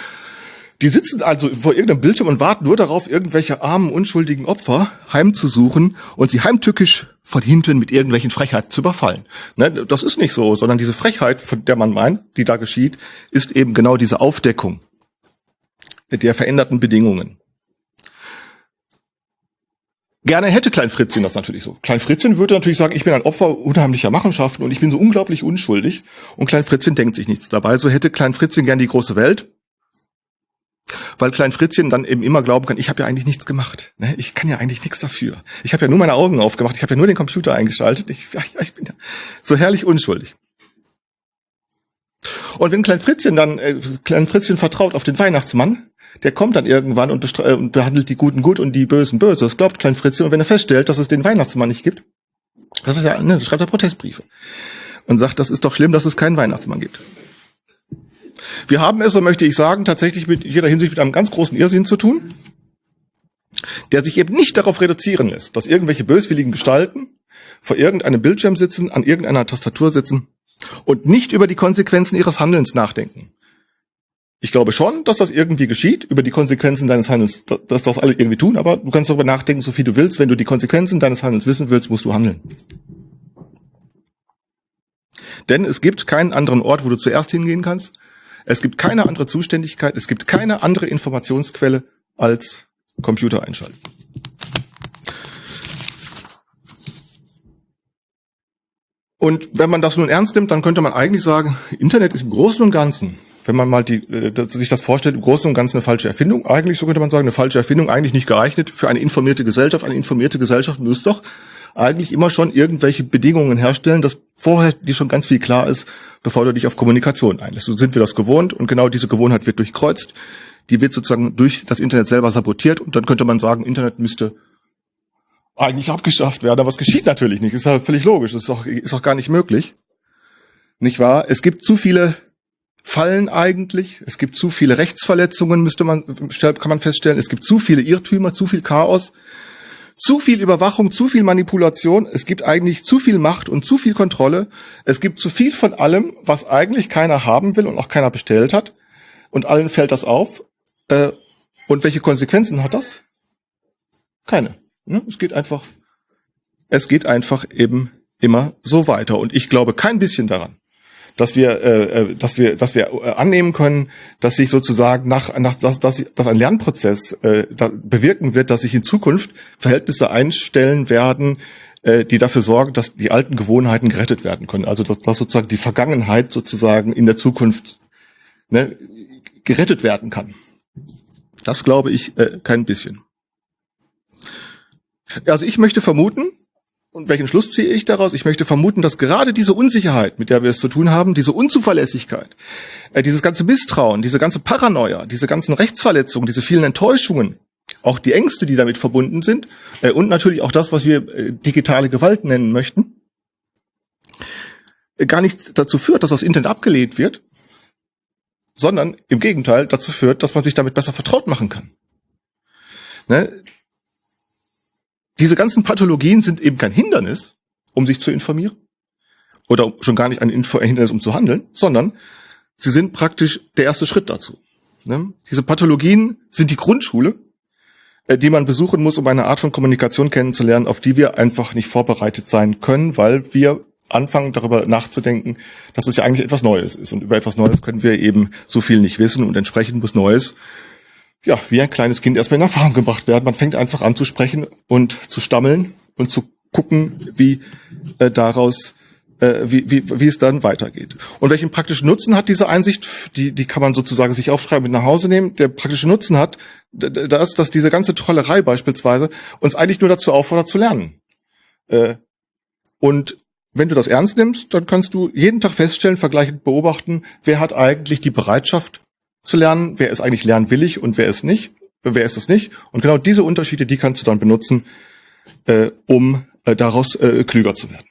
Die sitzen also vor irgendeinem Bildschirm und warten nur darauf, irgendwelche armen, unschuldigen Opfer heimzusuchen und sie heimtückisch von hinten mit irgendwelchen Frechheiten zu überfallen. Ne, das ist nicht so, sondern diese Frechheit, von der man meint, die da geschieht, ist eben genau diese Aufdeckung der veränderten Bedingungen. Gerne hätte Klein Fritzchen das natürlich so. Klein Fritzchen würde natürlich sagen, ich bin ein Opfer unheimlicher Machenschaften und ich bin so unglaublich unschuldig. Und Klein Fritzchen denkt sich nichts dabei. So hätte Klein Fritzchen gern die große Welt. Weil Klein Fritzchen dann eben immer glauben kann, ich habe ja eigentlich nichts gemacht. Ne? Ich kann ja eigentlich nichts dafür. Ich habe ja nur meine Augen aufgemacht, ich habe ja nur den Computer eingeschaltet. Ich, ja, ich bin ja so herrlich unschuldig. Und wenn Klein Fritzchen dann, äh, Klein Fritzchen vertraut auf den Weihnachtsmann, der kommt dann irgendwann und, äh, und, behandelt die Guten gut und die Bösen böse. Das glaubt Klein Fritzchen. Und wenn er feststellt, dass es den Weihnachtsmann nicht gibt, das ist ja, ne, schreibt er Protestbriefe und sagt, das ist doch schlimm, dass es keinen Weihnachtsmann gibt. Wir haben es, so möchte ich sagen, tatsächlich mit jeder Hinsicht mit einem ganz großen Irrsinn zu tun, der sich eben nicht darauf reduzieren lässt, dass irgendwelche böswilligen Gestalten vor irgendeinem Bildschirm sitzen, an irgendeiner Tastatur sitzen und nicht über die Konsequenzen ihres Handelns nachdenken. Ich glaube schon, dass das irgendwie geschieht, über die Konsequenzen deines Handelns, dass das alle irgendwie tun, aber du kannst darüber nachdenken, so viel du willst. Wenn du die Konsequenzen deines Handelns wissen willst, musst du handeln. Denn es gibt keinen anderen Ort, wo du zuerst hingehen kannst. Es gibt keine andere Zuständigkeit, es gibt keine andere Informationsquelle als Computer einschalten. Und wenn man das nun ernst nimmt, dann könnte man eigentlich sagen, Internet ist im Großen und Ganzen wenn man mal die, äh, sich das vorstellt, im Großen und Ganzen eine falsche Erfindung. Eigentlich, so könnte man sagen, eine falsche Erfindung, eigentlich nicht geeignet für eine informierte Gesellschaft. Eine informierte Gesellschaft muss doch eigentlich immer schon irgendwelche Bedingungen herstellen, dass vorher dir schon ganz viel klar ist, bevor du dich auf Kommunikation einlässt. So sind wir das gewohnt und genau diese Gewohnheit wird durchkreuzt. Die wird sozusagen durch das Internet selber sabotiert und dann könnte man sagen, Internet müsste eigentlich abgeschafft werden, aber es geschieht natürlich nicht. Ist ja völlig logisch. Ist auch, ist auch gar nicht möglich. Nicht wahr? Es gibt zu viele Fallen eigentlich. Es gibt zu viele Rechtsverletzungen, müsste man, kann man feststellen. Es gibt zu viele Irrtümer, zu viel Chaos, zu viel Überwachung, zu viel Manipulation. Es gibt eigentlich zu viel Macht und zu viel Kontrolle. Es gibt zu viel von allem, was eigentlich keiner haben will und auch keiner bestellt hat. Und allen fällt das auf. Äh, und welche Konsequenzen hat das? Keine. Ne? Es geht einfach, es geht einfach eben immer so weiter. Und ich glaube kein bisschen daran, dass wir, äh, äh, dass wir, dass wir äh, annehmen können, dass sich sozusagen nach, nach dass, dass, dass ein Lernprozess äh, bewirken wird, dass sich in Zukunft Verhältnisse einstellen werden, äh, die dafür sorgen, dass die alten Gewohnheiten gerettet werden können. Also dass, dass sozusagen die Vergangenheit sozusagen in der Zukunft ne, gerettet werden kann. Das glaube ich äh, kein bisschen. Also ich möchte vermuten, und welchen Schluss ziehe ich daraus? Ich möchte vermuten, dass gerade diese Unsicherheit, mit der wir es zu tun haben, diese Unzuverlässigkeit, äh, dieses ganze Misstrauen, diese ganze Paranoia, diese ganzen Rechtsverletzungen, diese vielen Enttäuschungen, auch die Ängste, die damit verbunden sind, äh, und natürlich auch das, was wir äh, digitale Gewalt nennen möchten, äh, gar nicht dazu führt, dass das Internet abgelehnt wird, sondern im Gegenteil dazu führt, dass man sich damit besser vertraut machen kann. Ne? Diese ganzen Pathologien sind eben kein Hindernis, um sich zu informieren. Oder schon gar nicht ein Hindernis, um zu handeln, sondern sie sind praktisch der erste Schritt dazu. Ne? Diese Pathologien sind die Grundschule, äh, die man besuchen muss, um eine Art von Kommunikation kennenzulernen, auf die wir einfach nicht vorbereitet sein können, weil wir anfangen darüber nachzudenken, dass es ja eigentlich etwas Neues ist. Und über etwas Neues können wir eben so viel nicht wissen und entsprechend muss Neues, ja, wie ein kleines Kind erstmal in Erfahrung gebracht werden. Man fängt einfach an zu sprechen und zu stammeln und zu gucken, wie äh, daraus äh, wie, wie, wie es dann weitergeht. Und welchen praktischen Nutzen hat diese Einsicht? Die, die kann man sozusagen sich aufschreiben und nach Hause nehmen. Der praktische Nutzen hat, das, dass diese ganze Trollerei beispielsweise uns eigentlich nur dazu auffordert zu lernen. Äh, und wenn du das ernst nimmst, dann kannst du jeden Tag feststellen, vergleichend beobachten, wer hat eigentlich die Bereitschaft zu lernen, wer ist eigentlich lernwillig und wer ist nicht, wer ist es nicht. Und genau diese Unterschiede, die kannst du dann benutzen, äh, um äh, daraus äh, klüger zu werden.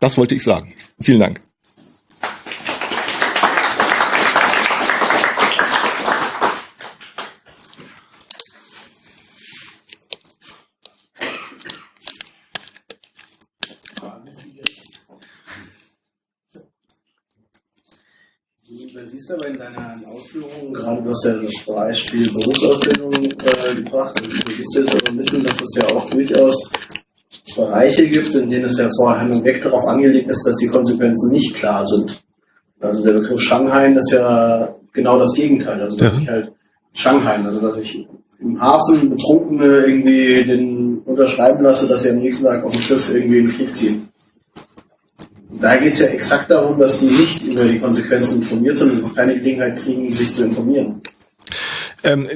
Das wollte ich sagen. Vielen Dank. Du siehst aber in deiner Ausführungen, gerade du hast ja das Beispiel Berufsausbildung äh, gebracht, und du siehst jetzt aber wissen, dass es ja auch durchaus Bereiche gibt, in denen es ja vorher weg darauf angelegt ist, dass die Konsequenzen nicht klar sind. Also der Begriff Shanghai ist ja genau das Gegenteil. Also dass ja. ich halt Shanghai, also dass ich im Hafen Betrunkene irgendwie den unterschreiben lasse, dass sie am nächsten Tag auf dem Schiff irgendwie in den Krieg ziehen. Da geht es ja exakt darum, dass die nicht über die Konsequenzen informiert sind und keine Gelegenheit kriegen, sich zu informieren. Ähm,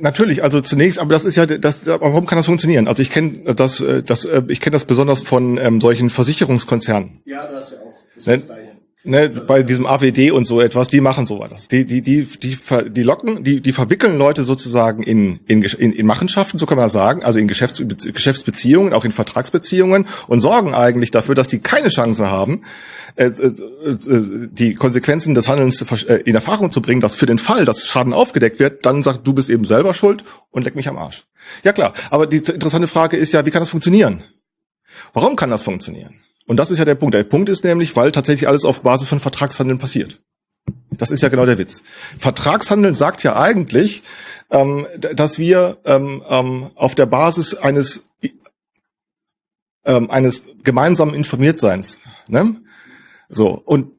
natürlich, also zunächst, aber das ist ja, das, warum kann das funktionieren? Also ich kenne das, äh, das, äh, ich kenne das besonders von ähm, solchen Versicherungskonzernen. Ja, das ja auch. Das ne? Ne, bei diesem AWD und so etwas, die machen so was. Die, die, die, die, die locken, die, die verwickeln Leute sozusagen in, in, in, in Machenschaften, so kann man das sagen, also in Geschäfts, Geschäftsbeziehungen, auch in Vertragsbeziehungen und sorgen eigentlich dafür, dass die keine Chance haben, äh, äh, äh die Konsequenzen des Handelns äh, in Erfahrung zu bringen, dass für den Fall, dass Schaden aufgedeckt wird, dann sagt, du bist eben selber schuld und leck mich am Arsch. Ja klar, aber die interessante Frage ist ja, wie kann das funktionieren? Warum kann das funktionieren? Und das ist ja der Punkt. Der Punkt ist nämlich, weil tatsächlich alles auf Basis von Vertragshandeln passiert. Das ist ja genau der Witz. Vertragshandeln sagt ja eigentlich, ähm, dass wir ähm, ähm, auf der Basis eines ähm, eines gemeinsamen Informiertseins, ne? so und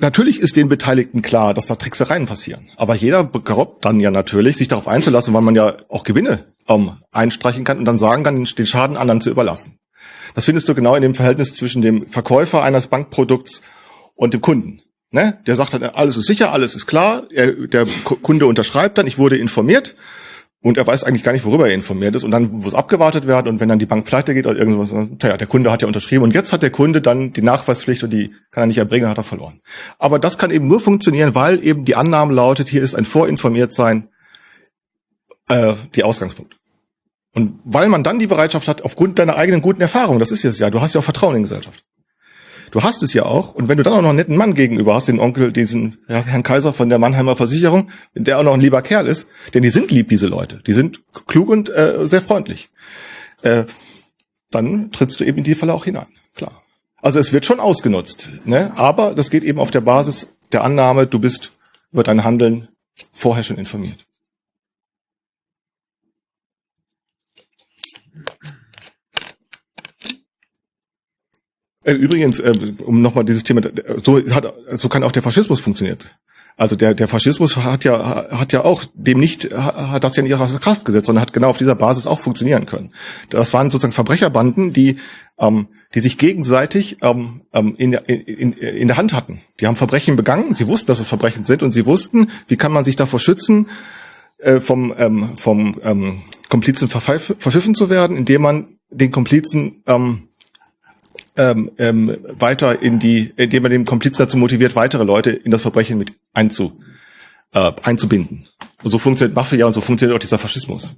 natürlich ist den Beteiligten klar, dass da Tricksereien passieren. Aber jeder glaubt dann ja natürlich, sich darauf einzulassen, weil man ja auch Gewinne ähm, einstreichen kann und dann sagen kann, den Schaden anderen zu überlassen. Das findest du genau in dem Verhältnis zwischen dem Verkäufer eines Bankprodukts und dem Kunden. Ne? Der sagt dann, alles ist sicher, alles ist klar. Er, der Kunde unterschreibt dann, ich wurde informiert. Und er weiß eigentlich gar nicht, worüber er informiert ist. Und dann muss abgewartet werden. Und wenn dann die Bank pleite geht oder irgendwas, naja, der Kunde hat ja unterschrieben. Und jetzt hat der Kunde dann die Nachweispflicht und die kann er nicht erbringen, hat er verloren. Aber das kann eben nur funktionieren, weil eben die Annahme lautet, hier ist ein Vorinformiertsein äh, die Ausgangspunkt. Und weil man dann die Bereitschaft hat, aufgrund deiner eigenen guten Erfahrung, das ist es ja, du hast ja auch Vertrauen in die Gesellschaft. Du hast es ja auch. Und wenn du dann auch noch einen netten Mann gegenüber hast, den Onkel, diesen Herrn Kaiser von der Mannheimer Versicherung, der auch noch ein lieber Kerl ist, denn die sind lieb, diese Leute. Die sind klug und äh, sehr freundlich. Äh, dann trittst du eben in die Falle auch hinein. Klar. Also es wird schon ausgenutzt. Ne? Aber das geht eben auf der Basis der Annahme, du bist über dein Handeln vorher schon informiert. Übrigens, äh, um nochmal dieses Thema, so hat, so kann auch der Faschismus funktioniert. Also der, der Faschismus hat ja, hat ja auch dem nicht, hat das ja nicht aus Kraft gesetzt, sondern hat genau auf dieser Basis auch funktionieren können. Das waren sozusagen Verbrecherbanden, die, ähm, die sich gegenseitig ähm, ähm in, der, in, in der Hand hatten. Die haben Verbrechen begangen, sie wussten, dass es Verbrechen sind und sie wussten, wie kann man sich davor schützen, äh, vom, ähm, vom ähm, Komplizen verpfiffen zu werden, indem man den Komplizen ähm, ähm, ähm, weiter in die, indem man den Komplizen dazu motiviert, weitere Leute in das Verbrechen mit einzu, äh, einzubinden. Und so funktioniert Mafia und so funktioniert auch dieser Faschismus.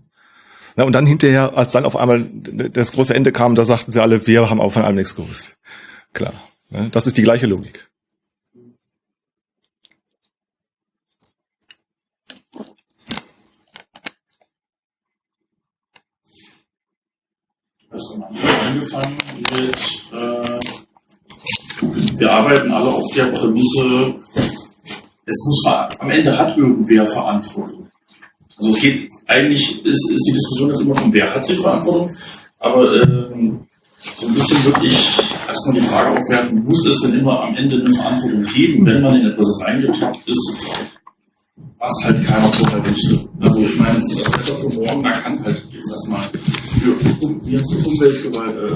Na, und dann hinterher, als dann auf einmal das große Ende kam, da sagten sie alle, wir haben auch von allem nichts gewusst. Klar. Ne? Das ist die gleiche Logik. Angefangen mit, äh, wir arbeiten alle auf der Prämisse, es muss am Ende hat irgendwer Verantwortung. Also es geht, eigentlich ist, ist die Diskussion jetzt immer von, wer hat die Verantwortung, aber ähm, so ein bisschen wirklich erstmal die Frage aufwerfen, muss es denn immer am Ende eine Verantwortung geben, wenn man in etwas reingetappt ist, was halt keiner vorher wusste. Also ich meine, das Wetter von morgen, da kann halt jetzt erstmal für jetzt Umweltgewalt, äh, äh,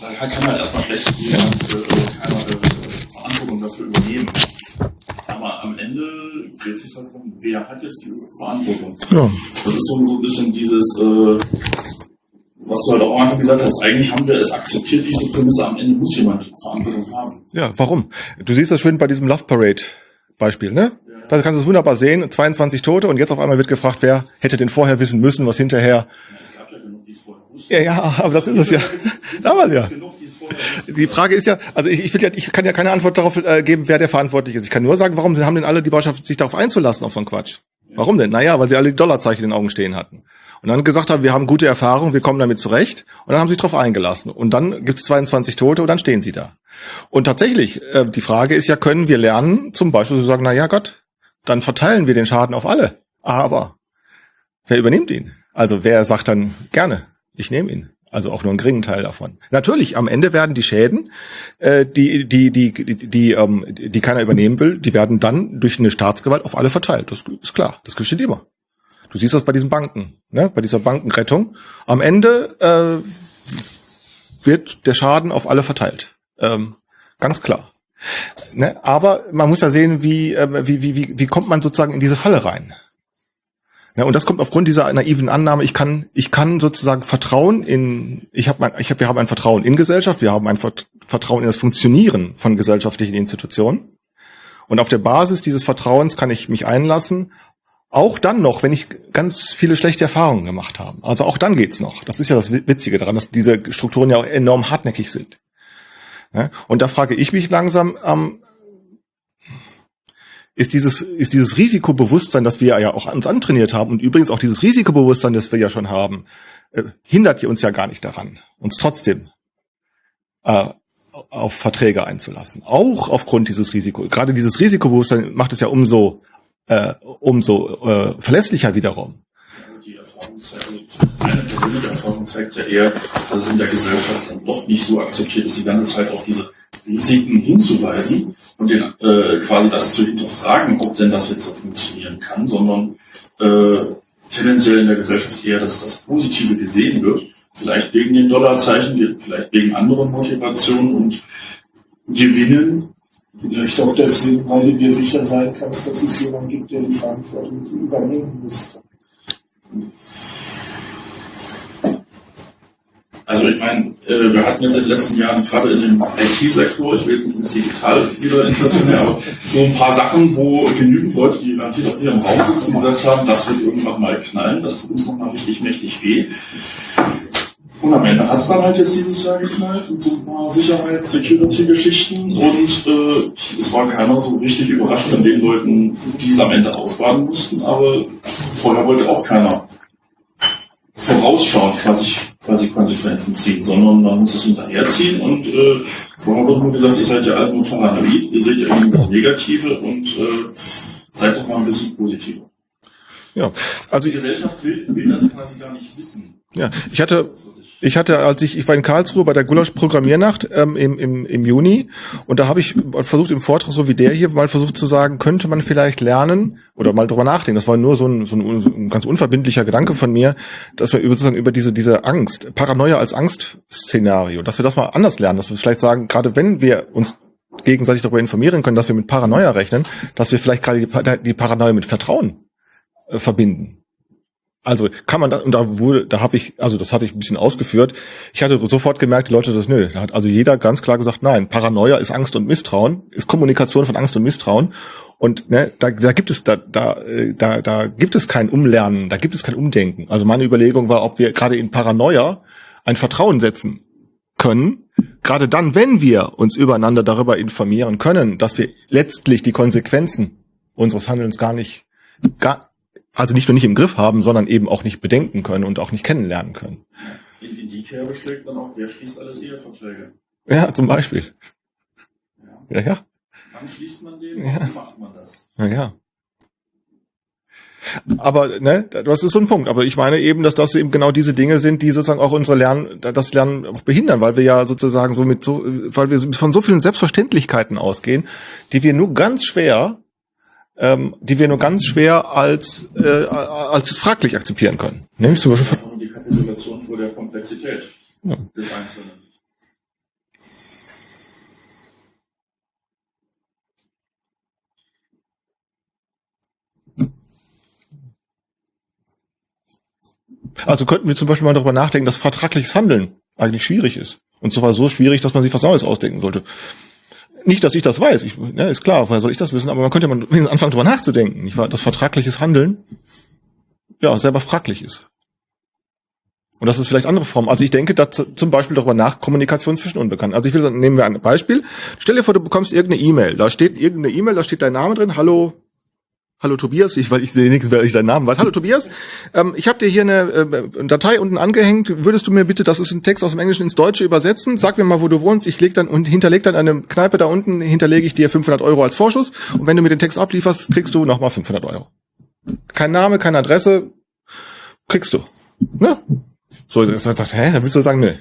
da kann halt erstmal schlecht jemand äh, keiner äh, Verantwortung dafür übernehmen. Aber am Ende dreht sich halt darum, wer hat jetzt die Verantwortung? Ja. Das ist so, so ein bisschen dieses, äh, was du halt auch einfach gesagt hast, eigentlich haben wir es akzeptiert, diese Prämisse, am Ende muss jemand Verantwortung haben. Ja, warum? Du siehst das schön bei diesem Love Parade Beispiel, ne? Da kannst du es wunderbar sehen, 22 Tote und jetzt auf einmal wird gefragt, wer hätte denn vorher wissen müssen, was hinterher. Es gab ja genug, die es vorher wussten. Ja, ja, aber das ist es ja. Damals ja. Die Frage ist ja, also ich, ich, will ja, ich kann ja keine Antwort darauf äh, geben, wer der verantwortlich ist. Ich kann nur sagen, warum haben denn alle die Botschaft, sich darauf einzulassen, auf so einen Quatsch? Warum denn? Naja, weil sie alle die Dollarzeichen in den Augen stehen hatten. Und dann gesagt haben, wir haben gute Erfahrung, wir kommen damit zurecht. Und dann haben sie sich darauf eingelassen. Und dann gibt es 22 Tote und dann stehen sie da. Und tatsächlich, äh, die Frage ist ja, können wir lernen, zum Beispiel zu sagen, na ja Gott, dann verteilen wir den Schaden auf alle. Aber wer übernimmt ihn? Also wer sagt dann gerne, ich nehme ihn? Also auch nur einen geringen Teil davon. Natürlich, am Ende werden die Schäden, äh, die, die, die, die, die, ähm, die keiner übernehmen will, die werden dann durch eine Staatsgewalt auf alle verteilt. Das ist klar, das geschieht immer. Du siehst das bei diesen Banken, ne? bei dieser Bankenrettung. Am Ende äh, wird der Schaden auf alle verteilt. Ähm, ganz klar. Ne? Aber man muss ja sehen, wie, äh, wie, wie, wie, wie kommt man sozusagen in diese Falle rein. Ne? Und das kommt aufgrund dieser naiven Annahme, ich kann, ich kann sozusagen Vertrauen in, ich habe, ich hab, wir haben ein Vertrauen in Gesellschaft, wir haben ein Vertrauen in das Funktionieren von gesellschaftlichen Institutionen. Und auf der Basis dieses Vertrauens kann ich mich einlassen, auch dann noch, wenn ich ganz viele schlechte Erfahrungen gemacht habe. Also auch dann geht's noch. Das ist ja das Witzige daran, dass diese Strukturen ja auch enorm hartnäckig sind. Und da frage ich mich langsam, ähm, ist dieses, ist dieses Risikobewusstsein, das wir ja auch uns antrainiert haben und übrigens auch dieses Risikobewusstsein, das wir ja schon haben, äh, hindert uns ja gar nicht daran, uns trotzdem äh, auf Verträge einzulassen. Auch aufgrund dieses Risiko. Gerade dieses Risikobewusstsein macht es ja umso, äh, umso äh, verlässlicher wiederum. Die Erfahrung zeigt, also meine persönliche Erfahrung zeigt ja eher, dass es in der Gesellschaft dann doch nicht so akzeptiert ist, die ganze Zeit auf diese Risiken hinzuweisen und den, äh, quasi das zu hinterfragen, ob denn das jetzt so funktionieren kann, sondern äh, tendenziell in der Gesellschaft eher, dass das Positive gesehen wird, vielleicht wegen den Dollarzeichen, vielleicht wegen anderen Motivationen und Gewinnen. Vielleicht auch deswegen, weil du dir sicher sein kannst, dass es jemanden gibt, der die Verantwortung übernehmen müsste. Also ich meine, äh, wir hatten jetzt in den letzten Jahren gerade in dem IT-Sektor, ich will nicht digital wieder inflationär, aber so ein paar Sachen, wo genügend Leute, die garantiert auf ihrem Raum sitzen, gesagt haben, das wird irgendwann mal knallen, das tut uns nochmal richtig mächtig weh. Und am Ende hat es dann halt jetzt dieses Jahr geknallt mit so ein paar Sicherheits-, Security-Geschichten und äh, es war keiner so richtig überrascht von den Leuten, die es am Ende ausbaden mussten, aber vorher wollte auch keiner vorausschauend quasi, quasi Konsequenzen ziehen, sondern man muss es hinterherziehen und äh, vorher wurde nur gesagt, ihr seid ja alle nur paranoid, ihr seht ja irgendwie das Negative und äh, seid doch mal ein bisschen positiver. Ja, also Die Gesellschaft will, will das quasi gar nicht wissen. ja, ich hatte ich hatte, als ich, ich war in Karlsruhe bei der Gulasch-Programmiernacht ähm, im, im, im Juni und da habe ich versucht im Vortrag, so wie der hier, mal versucht zu sagen, könnte man vielleicht lernen oder mal drüber nachdenken. Das war nur so ein, so ein, ein ganz unverbindlicher Gedanke von mir, dass wir über, sozusagen über diese, diese Angst, Paranoia als Angstszenario, dass wir das mal anders lernen, dass wir vielleicht sagen, gerade wenn wir uns gegenseitig darüber informieren können, dass wir mit Paranoia rechnen, dass wir vielleicht gerade die, die Paranoia mit Vertrauen äh, verbinden. Also kann man das, und da wurde, da habe ich, also das hatte ich ein bisschen ausgeführt. Ich hatte sofort gemerkt, die Leute das, nö, da hat also jeder ganz klar gesagt, nein, Paranoia ist Angst und Misstrauen, ist Kommunikation von Angst und Misstrauen. Und ne, da, da gibt es da, da, äh, da, da gibt es kein Umlernen, da gibt es kein Umdenken. Also meine Überlegung war, ob wir gerade in Paranoia ein Vertrauen setzen können, gerade dann, wenn wir uns übereinander darüber informieren können, dass wir letztlich die Konsequenzen unseres Handelns gar nicht, gar, also nicht nur nicht im Griff haben, sondern eben auch nicht bedenken können und auch nicht kennenlernen können. In, in die Kerbe schlägt dann auch, wer schließt alles Eheverträge? Ja, zum Beispiel. Ja. Ja, ja. Wann schließt man den? Ja. Wie macht man das? Ja, ja. Aber ne, das ist so ein Punkt. Aber ich meine eben, dass das eben genau diese Dinge sind, die sozusagen auch unsere Lernen, das Lernen auch behindern, weil wir ja sozusagen so mit so, weil wir von so vielen Selbstverständlichkeiten ausgehen, die wir nur ganz schwer, ähm, die wir nur ganz schwer als äh, als fraglich akzeptieren können. Nämlich zum Beispiel. Die Kapitulation vor der Komplexität Ja. des Einzelnen. Also könnten wir zum Beispiel mal darüber nachdenken, dass vertragliches Handeln eigentlich schwierig ist. Und zwar so schwierig, dass man sich was Neues ausdenken sollte. Nicht, dass ich das weiß, ich, ne, ist klar, woher soll ich das wissen, aber man könnte mal anfangen, darüber nachzudenken, nicht wahr? Dass vertragliches Handeln ja selber fraglich ist. Und das ist vielleicht andere Formen. Also ich denke da zum Beispiel darüber nach, Kommunikation zwischen Unbekannten. Also ich will, sagen, nehmen wir ein Beispiel. Stell dir vor, du bekommst irgendeine E-Mail. Da steht irgendeine E-Mail, da steht dein Name drin. Hallo, hallo Tobias. Ich, weil ich sehe nichts, weil ich deinen Namen weiß. Hallo Tobias. Ähm, ich habe dir hier eine, äh, Datei unten angehängt. Würdest du mir bitte, das ist ein Text aus dem Englischen ins Deutsche übersetzen? Sag mir mal, wo du wohnst. Ich leg dann und hinterleg dann eine Kneipe da unten, hinterlege ich dir 500 Euro als Vorschuss. Und wenn du mir den Text ablieferst, kriegst du nochmal 500 Euro. Kein Name, keine Adresse, kriegst du. Ne? So, dachte, hä, dann willst du sagen, ne.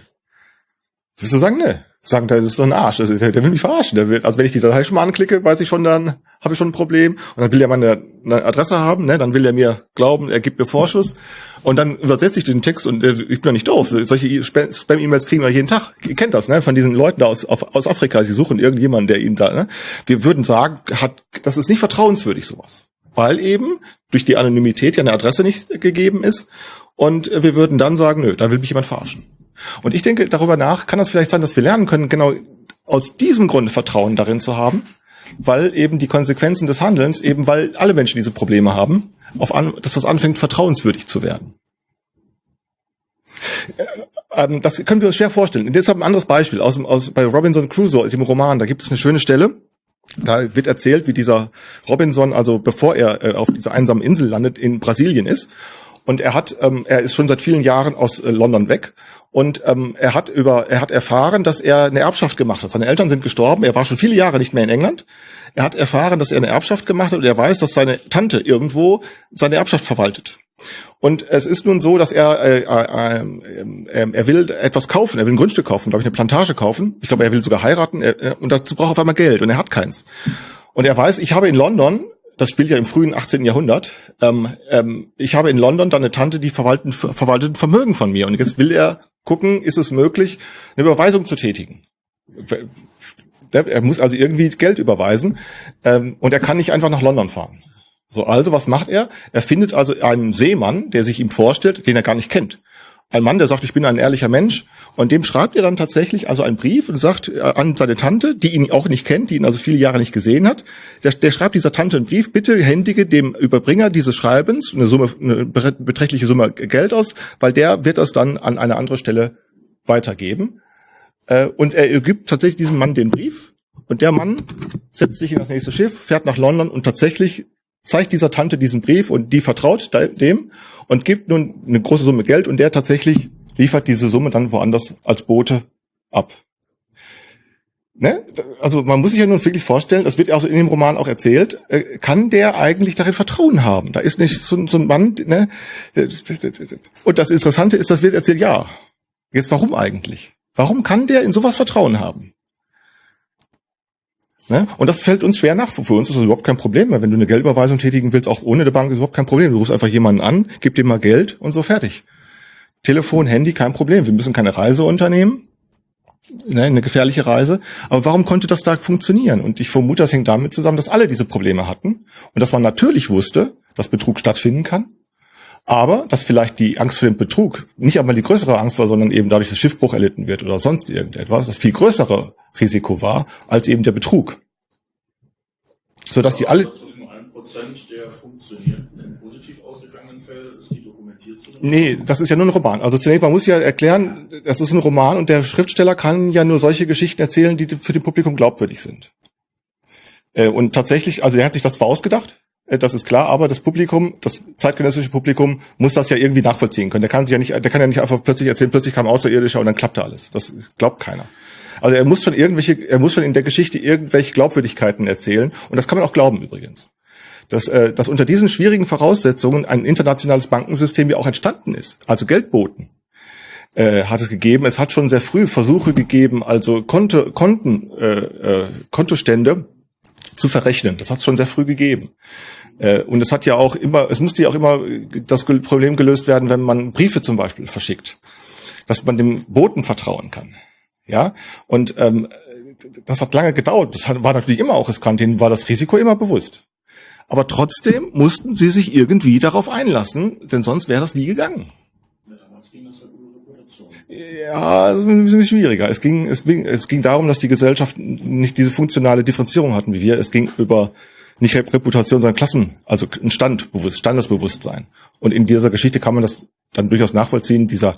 Willst du sagen, ne? Sagen, das ist doch ein Arsch. Das ist, der, will mich verarschen. Der will, also wenn ich die Datei schon mal anklicke, weiß ich schon, dann habe ich schon ein Problem. Und dann will er meine eine Adresse haben, ne? Dann will er mir glauben, er gibt mir Vorschuss. Und dann übersetze ich den Text und äh, ich bin doch nicht doof. Solche E- Spam- Spam-E-Mails kriegen wir jeden Tag. Ihr kennt das, ne? Von diesen Leuten da aus, auf, aus Afrika. Sie suchen irgendjemanden, der ihnen da, ne? Wir würden sagen, hat, das ist nicht vertrauenswürdig, sowas. Weil eben durch die Anonymität ja eine Adresse nicht gegeben ist. Und äh, wir würden dann sagen, nö, da will mich jemand verarschen. Und ich denke, darüber nach kann das vielleicht sein, dass wir lernen können, genau aus diesem Grunde Vertrauen darin zu haben, weil eben die Konsequenzen des Handelns, eben weil alle Menschen diese Probleme haben, auf an, dass das anfängt, vertrauenswürdig zu werden. Äh, ähm, das können wir uns schwer vorstellen. Und ich ein anderes Beispiel aus, aus bei Robinson Crusoe, aus dem Roman. Da gibt es eine schöne Stelle. Da wird erzählt, wie dieser Robinson, also bevor er äh, auf dieser einsamen Insel landet, in Brasilien ist. Und er hat, ähm, er ist schon seit vielen Jahren aus äh, London weg. Und ähm, er hat über, er hat erfahren, dass er eine Erbschaft gemacht hat. Seine Eltern sind gestorben. Er war schon viele Jahre nicht mehr in England. Er hat erfahren, dass er eine Erbschaft gemacht hat und er weiß, dass seine Tante irgendwo seine Erbschaft verwaltet. Und es ist nun so, dass er äh, äh, äh, er will etwas kaufen, er will ein Grundstück kaufen, glaube ich, eine Plantage kaufen. Ich glaube, er will sogar heiraten er, er- und dazu braucht er auf einmal Geld und er hat keins. Und er weiß, ich habe in London, das spielt ja im frühen 18. Jahrhundert, ähm, ähm, ich habe in London dann eine Tante, die verwaltet, verwaltet ein Vermögen von mir. Und jetzt will er gucken, ist es möglich, eine Überweisung zu tätigen. Er muss also irgendwie Geld überweisen ähm, und er kann nicht einfach nach London fahren. So, also was macht er? Er findet also einen Seemann, der sich ihm vorstellt, den er gar nicht kennt. Ein Mann, der sagt, ich bin ein ehrlicher Mensch, und dem schreibt er dann tatsächlich also einen Brief und sagt äh, an seine Tante, die ihn auch nicht kennt, die ihn also viele Jahre nicht gesehen hat. Der, der schreibt dieser Tante einen Brief, bitte händige dem Überbringer dieses Schreibens eine Summe, eine beträchtliche Summe Geld aus, weil der wird das dann an eine andere Stelle weitergeben. Äh, Und er gibt tatsächlich diesem Mann den Brief. Und der Mann setzt sich in das nächste Schiff, fährt nach London und tatsächlich zeigt dieser Tante diesen Brief und die vertraut de- dem und gibt nun eine große Summe Geld und der tatsächlich liefert diese Summe dann woanders als Bote ab. Ne? Also man muss sich ja nun wirklich vorstellen, das wird ja auch in dem Roman auch erzählt, äh, kann der eigentlich darin Vertrauen haben? Da ist nicht so, so ein Mann, ne? Und das Interessante ist, das wird erzählt, ja. Jetzt warum eigentlich? Warum kann der in sowas Vertrauen haben? Ne? Und das fällt uns schwer nach. Für uns ist das überhaupt kein Problem. Wenn du eine Geldüberweisung tätigen willst, auch ohne eine Bank, ist überhaupt kein Problem. Du rufst einfach jemanden an, gib dem mal Geld und so fertig. Telefon, Handy, kein Problem. Wir müssen keine Reise unternehmen. Ne, eine gefährliche Reise. Aber warum konnte das da funktionieren? Und ich vermute, das hängt damit zusammen, dass alle diese Probleme hatten und dass man natürlich wusste, dass Betrug stattfinden kann. Aber dass vielleicht die Angst vor dem Betrug nicht einmal die größere Angst war, sondern eben dadurch, dass Schiffbruch erlitten wird oder sonst irgendetwas, das viel größere Risiko war als eben der Betrug. Sodass die alle, Das ist nur ein Prozent der funktioniert. In positiv ausgegangenen Fällen ist die dokumentiert zu Nee, das ist ja nur ein Roman. Also zunächst mal muss ja erklären, das ist ein Roman und der Schriftsteller kann ja nur solche Geschichten erzählen, die für den Publikum glaubwürdig sind. Äh, Und tatsächlich, also er hat sich das zwar ausgedacht, Äh, Das ist klar, aber das Publikum, das zeitgenössische Publikum, muss das ja irgendwie nachvollziehen können. Der kann sich ja nicht, der kann ja nicht einfach plötzlich erzählen, plötzlich kam Außerirdischer und dann klappte alles. Das glaubt keiner. Also er muss schon irgendwelche, er muss schon in der Geschichte irgendwelche Glaubwürdigkeiten erzählen und das kann man auch glauben übrigens. Dass, äh, dass unter diesen schwierigen Voraussetzungen ein internationales Bankensystem ja auch entstanden ist, also Geldboten äh, hat es gegeben. Es hat schon sehr früh Versuche gegeben, also Konto, Konten, äh, äh, Kontostände zu verrechnen. Das hat es schon sehr früh gegeben. Äh, und es hat ja auch immer, es musste ja auch immer das Problem gelöst werden, wenn man Briefe zum Beispiel verschickt, dass man dem Boten vertrauen kann. Ja, und ähm, das hat lange gedauert. Das war natürlich immer auch riskant. Denen war das Risiko immer bewusst. Aber trotzdem mussten sie sich irgendwie darauf einlassen, denn sonst wäre das nie gegangen. Ja, damals ging das Reputation. Ja, es ist ein bisschen schwieriger. Es ging, es ging, es ging darum, dass die Gesellschaften nicht diese funktionale Differenzierung hatten wie wir. Es ging über nicht Rep- Reputation, sondern Klassen, also ein Standbewusst, Standesbewusstsein. Und in dieser Geschichte kann man das dann durchaus nachvollziehen. Dieser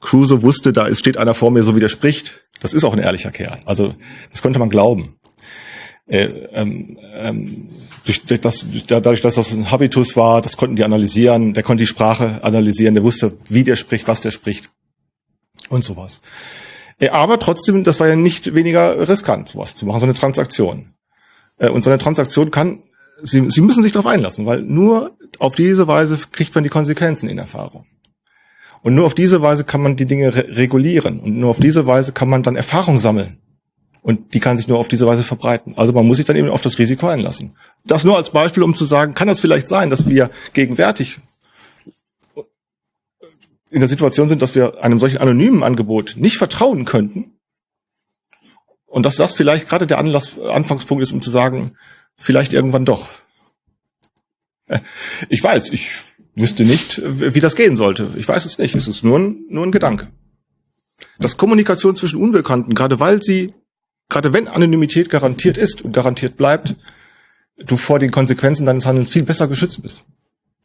Crusoe wusste, da ist, steht einer vor mir, so wie der spricht. Das ist auch ein ehrlicher Kerl. Also das konnte man glauben. Äh, ähm, ähm, durch, durch das, dadurch, dass das ein Habitus war, das konnten die analysieren. Der konnte die Sprache analysieren. Der wusste, wie der spricht, was der spricht und sowas. Äh, Aber trotzdem, das war ja nicht weniger riskant, sowas zu machen, so eine Transaktion. Äh, Und so eine Transaktion kann, Sie, Sie müssen sich darauf einlassen, weil nur auf diese Weise kriegt man die Konsequenzen in Erfahrung. Und nur auf diese Weise kann man die Dinge re regulieren. Und nur auf diese Weise kann man dann Erfahrung sammeln. Und die kann sich nur auf diese Weise verbreiten. Also man muss sich dann eben auf das Risiko einlassen. Das nur als Beispiel, um zu sagen, kann das vielleicht sein, dass wir gegenwärtig in der Situation sind, dass wir einem solchen anonymen Angebot nicht vertrauen könnten. Und dass das vielleicht gerade der Anlass, Anfangspunkt ist, um zu sagen, vielleicht irgendwann doch. Ich weiß, ich wüsste nicht, wie das gehen sollte. Ich weiß es nicht. Es ist nur ein, nur ein Gedanke. Dass Kommunikation zwischen Unbekannten, gerade weil sie, gerade wenn Anonymität garantiert ist und garantiert bleibt, du vor den Konsequenzen deines Handelns viel besser geschützt bist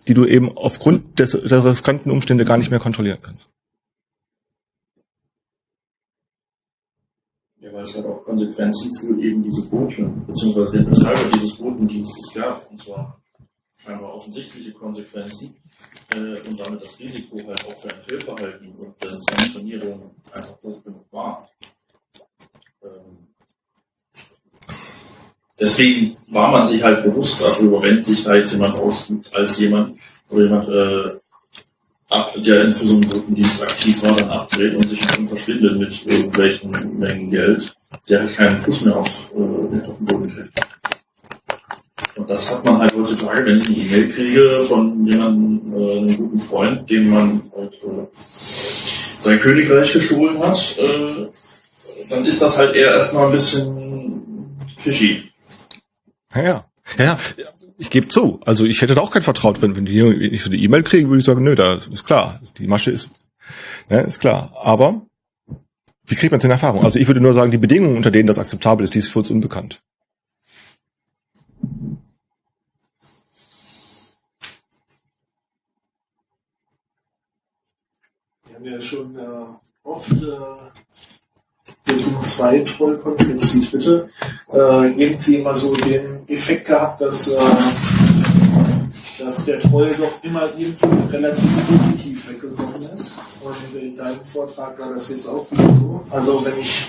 die du eben aufgrund des, der riskanten Umstände gar nicht mehr kontrollieren kannst. Ja, weil es halt auch Konsequenzen für eben diese Boote, beziehungsweise den Betreiber dieses Botendienstes gab. Und zwar scheinbar offensichtliche Konsequenzen äh, und damit das Risiko halt auch für ein Fehlverhalten und äh, Sanktionierung einfach hoch genug war. Ähm, deswegen war man sich halt bewusst darüber, wenn sich da jetzt jemand ausgibt als jemand oder jemand, äh, ab, der für so einen Botendienst aktiv war, dann abdreht und sich dann verschwindet mit irgendwelchen Mengen Geld, der halt keinen Fuß mehr auf, äh, auf den Boden kriegt. Und das hat man halt heutzutage, wenn ich eine E-Mail kriege von jemandem, äh, einem guten Freund, dem man halt, äh, sein Königreich gestohlen hat, äh, dann ist das halt eher erstmal ein bisschen fishy. Ja, ja. ich gebe zu. Also ich hätte da auch kein Vertrauen drin. Wenn die ich so die E-Mail kriege, würde ich sagen, nö, da ist klar. Die Masche ist, ne, ist klar. Aber wie kriegt man es in Erfahrung? Also ich würde nur sagen, die Bedingungen, unter denen das akzeptabel ist, die ist für uns unbekannt. Wir haben ja schon äh, oft äh, jetzt in zwei Trollkonzepten bitte äh, irgendwie immer so den Effekt gehabt, dass, äh, dass der Troll doch immer irgendwie relativ positiv weggekommen ist. Und in deinem Vortrag war das jetzt auch wieder so. Also wenn ich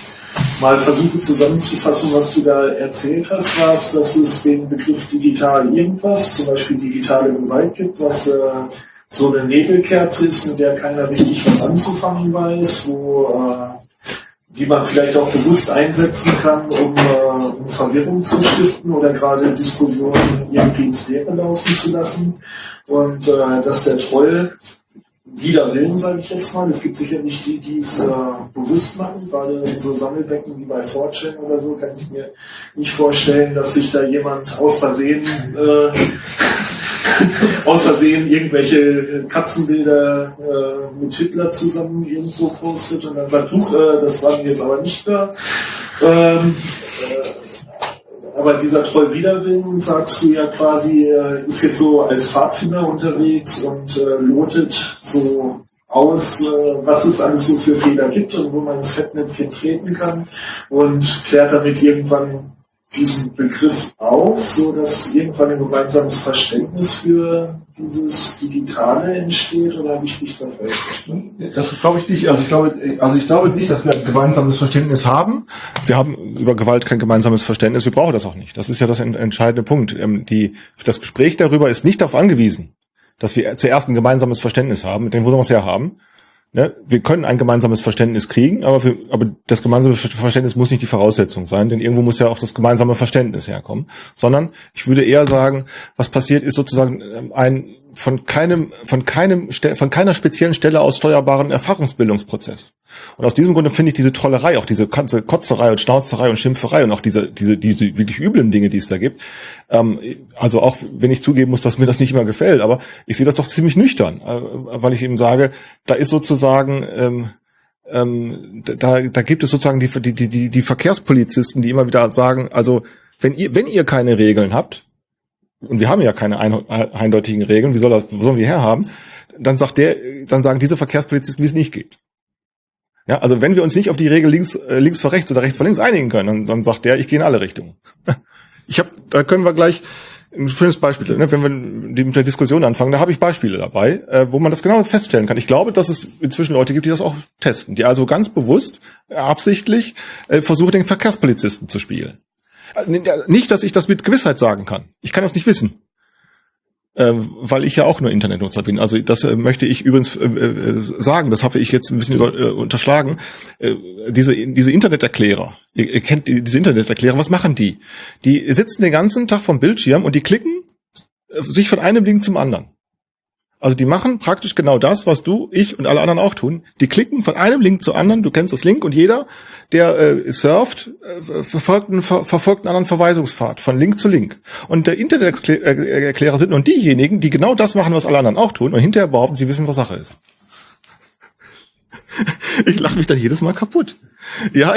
mal versuche zusammenzufassen, was du da erzählt hast, war es, dass es den Begriff digital irgendwas, zum Beispiel digitale Gewalt gibt, was äh, so eine Nebelkerze ist, mit der keiner richtig was anzufangen weiß, wo äh, die man vielleicht auch bewusst einsetzen kann, um, äh, um Verwirrung zu stiften oder gerade Diskussionen irgendwie ins Leere laufen zu lassen. Und äh, dass der Troll wider Willen, sage ich jetzt mal. Es gibt sicherlich die, die es äh, bewusst machen, gerade in so Sammelbecken wie bei 4chan oder so, kann ich mir nicht vorstellen, dass sich da jemand aus Versehen äh, aus Versehen irgendwelche Katzenbilder äh, mit Hitler zusammen irgendwo postet und dann sagt, huch, äh, das war mir jetzt aber nicht da. Ähm, äh, aber dieser Troll Widerwillen, sagst du ja quasi, äh, ist jetzt so als Pfadfinder unterwegs und äh, lotet so aus, äh, was es alles so für Fehler gibt und wo man ins Fettnäpfchen treten kann und klärt damit irgendwann diesen Begriff auf, so dass irgendwann ein gemeinsames Verständnis für dieses Digitale entsteht, oder habe ich dich da? Das glaube ich nicht. Also ich glaube, also ich glaube nicht, dass wir ein gemeinsames Verständnis haben. Wir haben über Gewalt kein gemeinsames Verständnis. Wir brauchen das auch nicht. Das ist ja das entscheidende Punkt. Ähm, die, das Gespräch darüber ist nicht darauf angewiesen, dass wir zuerst ein gemeinsames Verständnis haben, mit dem wir es ja haben, ne, wir können ein gemeinsames Verständnis kriegen, aber, für, aber das gemeinsame Verständnis muss nicht die Voraussetzung sein, denn irgendwo muss ja auch das gemeinsame Verständnis herkommen, sondern ich würde eher sagen, was passiert ist sozusagen ähm, ein von keinem, von keinem, von keiner speziellen Stelle aus steuerbaren Erfahrungsbildungsprozess. Und aus diesem Grunde finde ich diese Trollerei, auch diese ganze Kotzerei und Schnauzerei und Schimpferei und auch diese, diese, diese wirklich üblen Dinge, die es da gibt. Ähm, also auch wenn ich zugeben muss, dass mir das nicht immer gefällt, aber ich sehe das doch ziemlich nüchtern, äh, weil ich eben sage, da ist sozusagen, ähm, ähm, da, da gibt es sozusagen die, die, die, die Verkehrspolizisten, die immer wieder sagen, also wenn ihr, wenn ihr keine Regeln habt, und wir haben ja keine eindeutigen Regeln, wie soll das, wo sollen wir herhaben? Dann sagt der, dann sagen diese Verkehrspolizisten, wie es nicht geht. Ja, also wenn wir uns nicht auf die Regel links, äh, links vor rechts oder rechts vor links einigen können, dann, dann sagt der, ich gehe in alle Richtungen. Ich habe, da können wir gleich ein schönes Beispiel, ne, wenn wir mit der Diskussion anfangen, da habe ich Beispiele dabei, äh, wo man das genau feststellen kann. Ich glaube, dass es inzwischen Leute gibt, die das auch testen, die also ganz bewusst, absichtlich äh, versuchen, den Verkehrspolizisten zu spielen. Nicht, dass ich das mit Gewissheit sagen kann. Ich kann das nicht wissen ähm, weil ich ja auch nur Internetnutzer bin. Also das äh, möchte ich übrigens äh, äh, sagen, das habe ich jetzt ein bisschen äh, unterschlagen. Äh, diese, diese Interneterklärer, ihr, ihr kennt die, diese Interneterklärer, was machen die? Die sitzen den ganzen Tag vom Bildschirm und die klicken sich von einem Link zum anderen. Also die machen praktisch genau das, was du, ich und alle anderen auch tun. Die klicken von einem Link zu anderen, du kennst das Link, und jeder, der äh, surft, äh, verfolgt, einen, ver verfolgt einen anderen Verweisungspfad von Link zu Link. Und der Interneterklärer sind nun diejenigen, die genau das machen, was alle anderen auch tun, und hinterher behaupten, sie wissen, was Sache ist. Ich lache mich dann jedes Mal kaputt. Ja,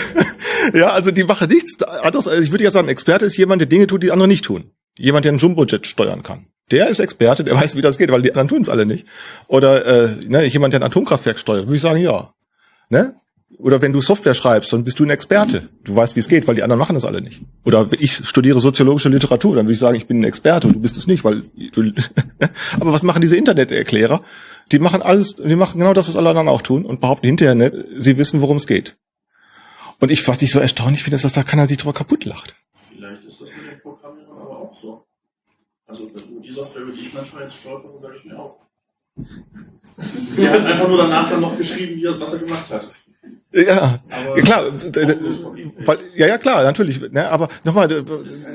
ja, also die machen nichts anderes. Also ich würde ja sagen, Experte ist jemand, der Dinge tut, die andere nicht tun. Jemand, der einen Jumbojet steuern kann. Der ist Experte, der weiß, wie das geht, weil die anderen tun es alle nicht. Oder äh, ne, jemand, der ein Atomkraftwerk steuert, würde ich sagen, ja. Ne? Oder wenn du Software schreibst, dann bist du ein Experte. Du weißt, wie es geht, weil die anderen machen das alle nicht. Oder ich studiere soziologische Literatur, dann würde ich sagen, ich bin ein Experte und du bist es nicht, weil du Aber was machen diese Interneterklärer? Die machen alles, die machen genau das, was alle anderen auch tun und behaupten hinterher, ne, sie wissen, worum es geht. Und ich, was ich so erstaunlich finde, ist, dass da keiner sich drüber kaputt lacht. Vielleicht ist das mit den Programmierern aber auch so. Also Software, über die ich manchmal jetzt stolper, sage ich mir auch. Der hat einfach nur danach dann noch geschrieben, wie er, was er gemacht hat. Ja, ja klar, weil, ja, ja, klar, natürlich. Ne, aber nochmal,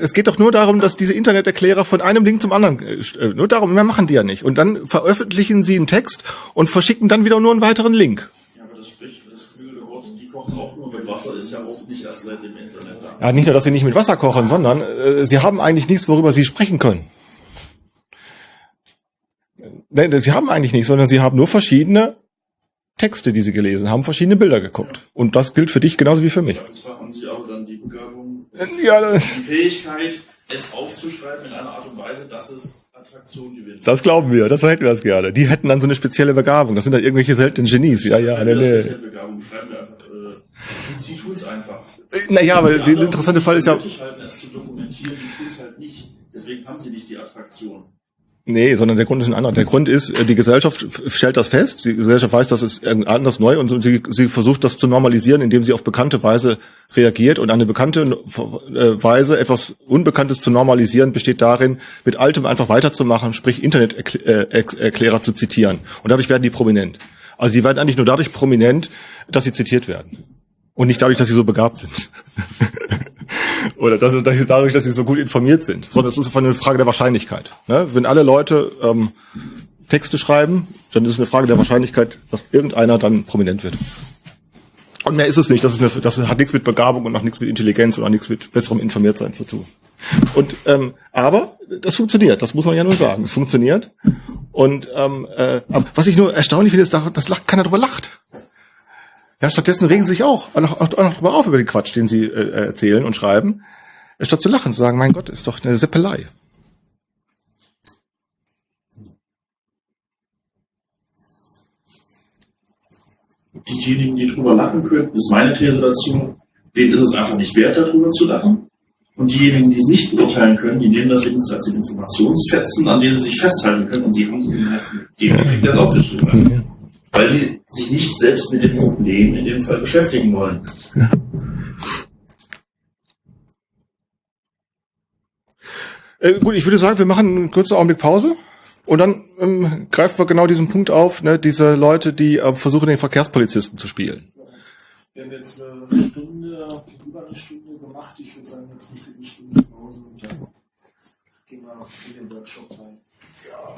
es geht doch nur darum, dass diese Interneterklärer von einem Link zum anderen, äh, nur darum, mehr machen die ja nicht. Und dann veröffentlichen sie einen Text und verschicken dann wieder nur einen weiteren Link. Ja, aber das spricht für das geflügelte Wort, die kochen auch nur mit Wasser, ist ja auch nicht erst seit dem Internet da. Ja, nicht nur, dass sie nicht mit Wasser kochen, sondern äh, sie haben eigentlich nichts, worüber sie sprechen können. Nein, sie haben eigentlich nichts, sondern sie haben nur verschiedene Texte, die sie gelesen haben, verschiedene Bilder geguckt. Und das gilt für dich genauso wie für mich. Zwar haben sie aber dann die Begabung, Ja, die Fähigkeit, es aufzuschreiben in einer Art und Weise, dass es Attraktion gewinnt. das glauben wir, das hätten wir das gerne. Die hätten dann so eine spezielle Begabung. Das sind dann irgendwelche seltenen Genies. Ja, ja, nee, nee. ja Begabung, schreiben einfach. Äh, sie tun es einfach. Naja, aber der interessante Fall ist ja, nötig halten, es zu dokumentieren, die tun es halt nicht. Deswegen haben sie nicht die Attraktion. Nee, sondern der Grund ist ein anderer. Der Grund ist, äh, die Gesellschaft stellt das fest, die Gesellschaft weiß, das ist anders neu und sie, sie versucht das zu normalisieren, indem sie auf bekannte Weise reagiert und eine bekannte äh, Weise, etwas Unbekanntes zu normalisieren, besteht darin, mit Altem einfach weiterzumachen, sprich Interneterklärer zu zitieren. Und dadurch werden die prominent. Also die werden eigentlich nur dadurch prominent, dass sie zitiert werden. Und nicht dadurch, dass sie so begabt sind. Oder dass, dass sie dadurch, dass sie so gut informiert sind. Sondern es ist einfach eine Frage der Wahrscheinlichkeit. Ne? Wenn alle Leute ähm, Texte schreiben, dann ist es eine Frage der Wahrscheinlichkeit, dass irgendeiner dann prominent wird. Und mehr ist es nicht. Das, ist eine, das hat nichts mit Begabung und auch nichts mit Intelligenz und auch nichts mit besserem Informiertsein zu tun. Und ähm, aber das funktioniert. Das muss man ja nur sagen. Es funktioniert. Und ähm, äh, was ich nur erstaunlich finde, ist, dass keiner drüber lacht. Ja, stattdessen regen sie sich auch, auch, auch, auch noch drüber auf über den Quatsch, den sie äh, erzählen und schreiben, statt zu lachen, zu sagen, mein Gott, ist doch eine Seppelei. Diejenigen, die drüber lachen könnten, ist meine These dazu, denen ist es einfach nicht wert, darüber zu lachen. Und diejenigen, die es nicht beurteilen können, die nehmen das wenigstens als Informationsfetzen, an denen sie sich festhalten können und sie haben die Effekt das aufgeschrieben. Weil sie sich nicht selbst mit dem Problem in dem Fall beschäftigen wollen. Äh, gut, ich würde sagen, wir machen einen kurzen Augenblick Pause. Und dann ähm, greifen wir genau diesen Punkt auf, ne, diese Leute, die äh, versuchen, den Verkehrspolizisten zu spielen. Wir haben jetzt eine Stunde, über eine Stunde gemacht. Ich würde sagen, jetzt eine Viertelstunde Pause und dann gehen wir in den Workshop rein. Yep.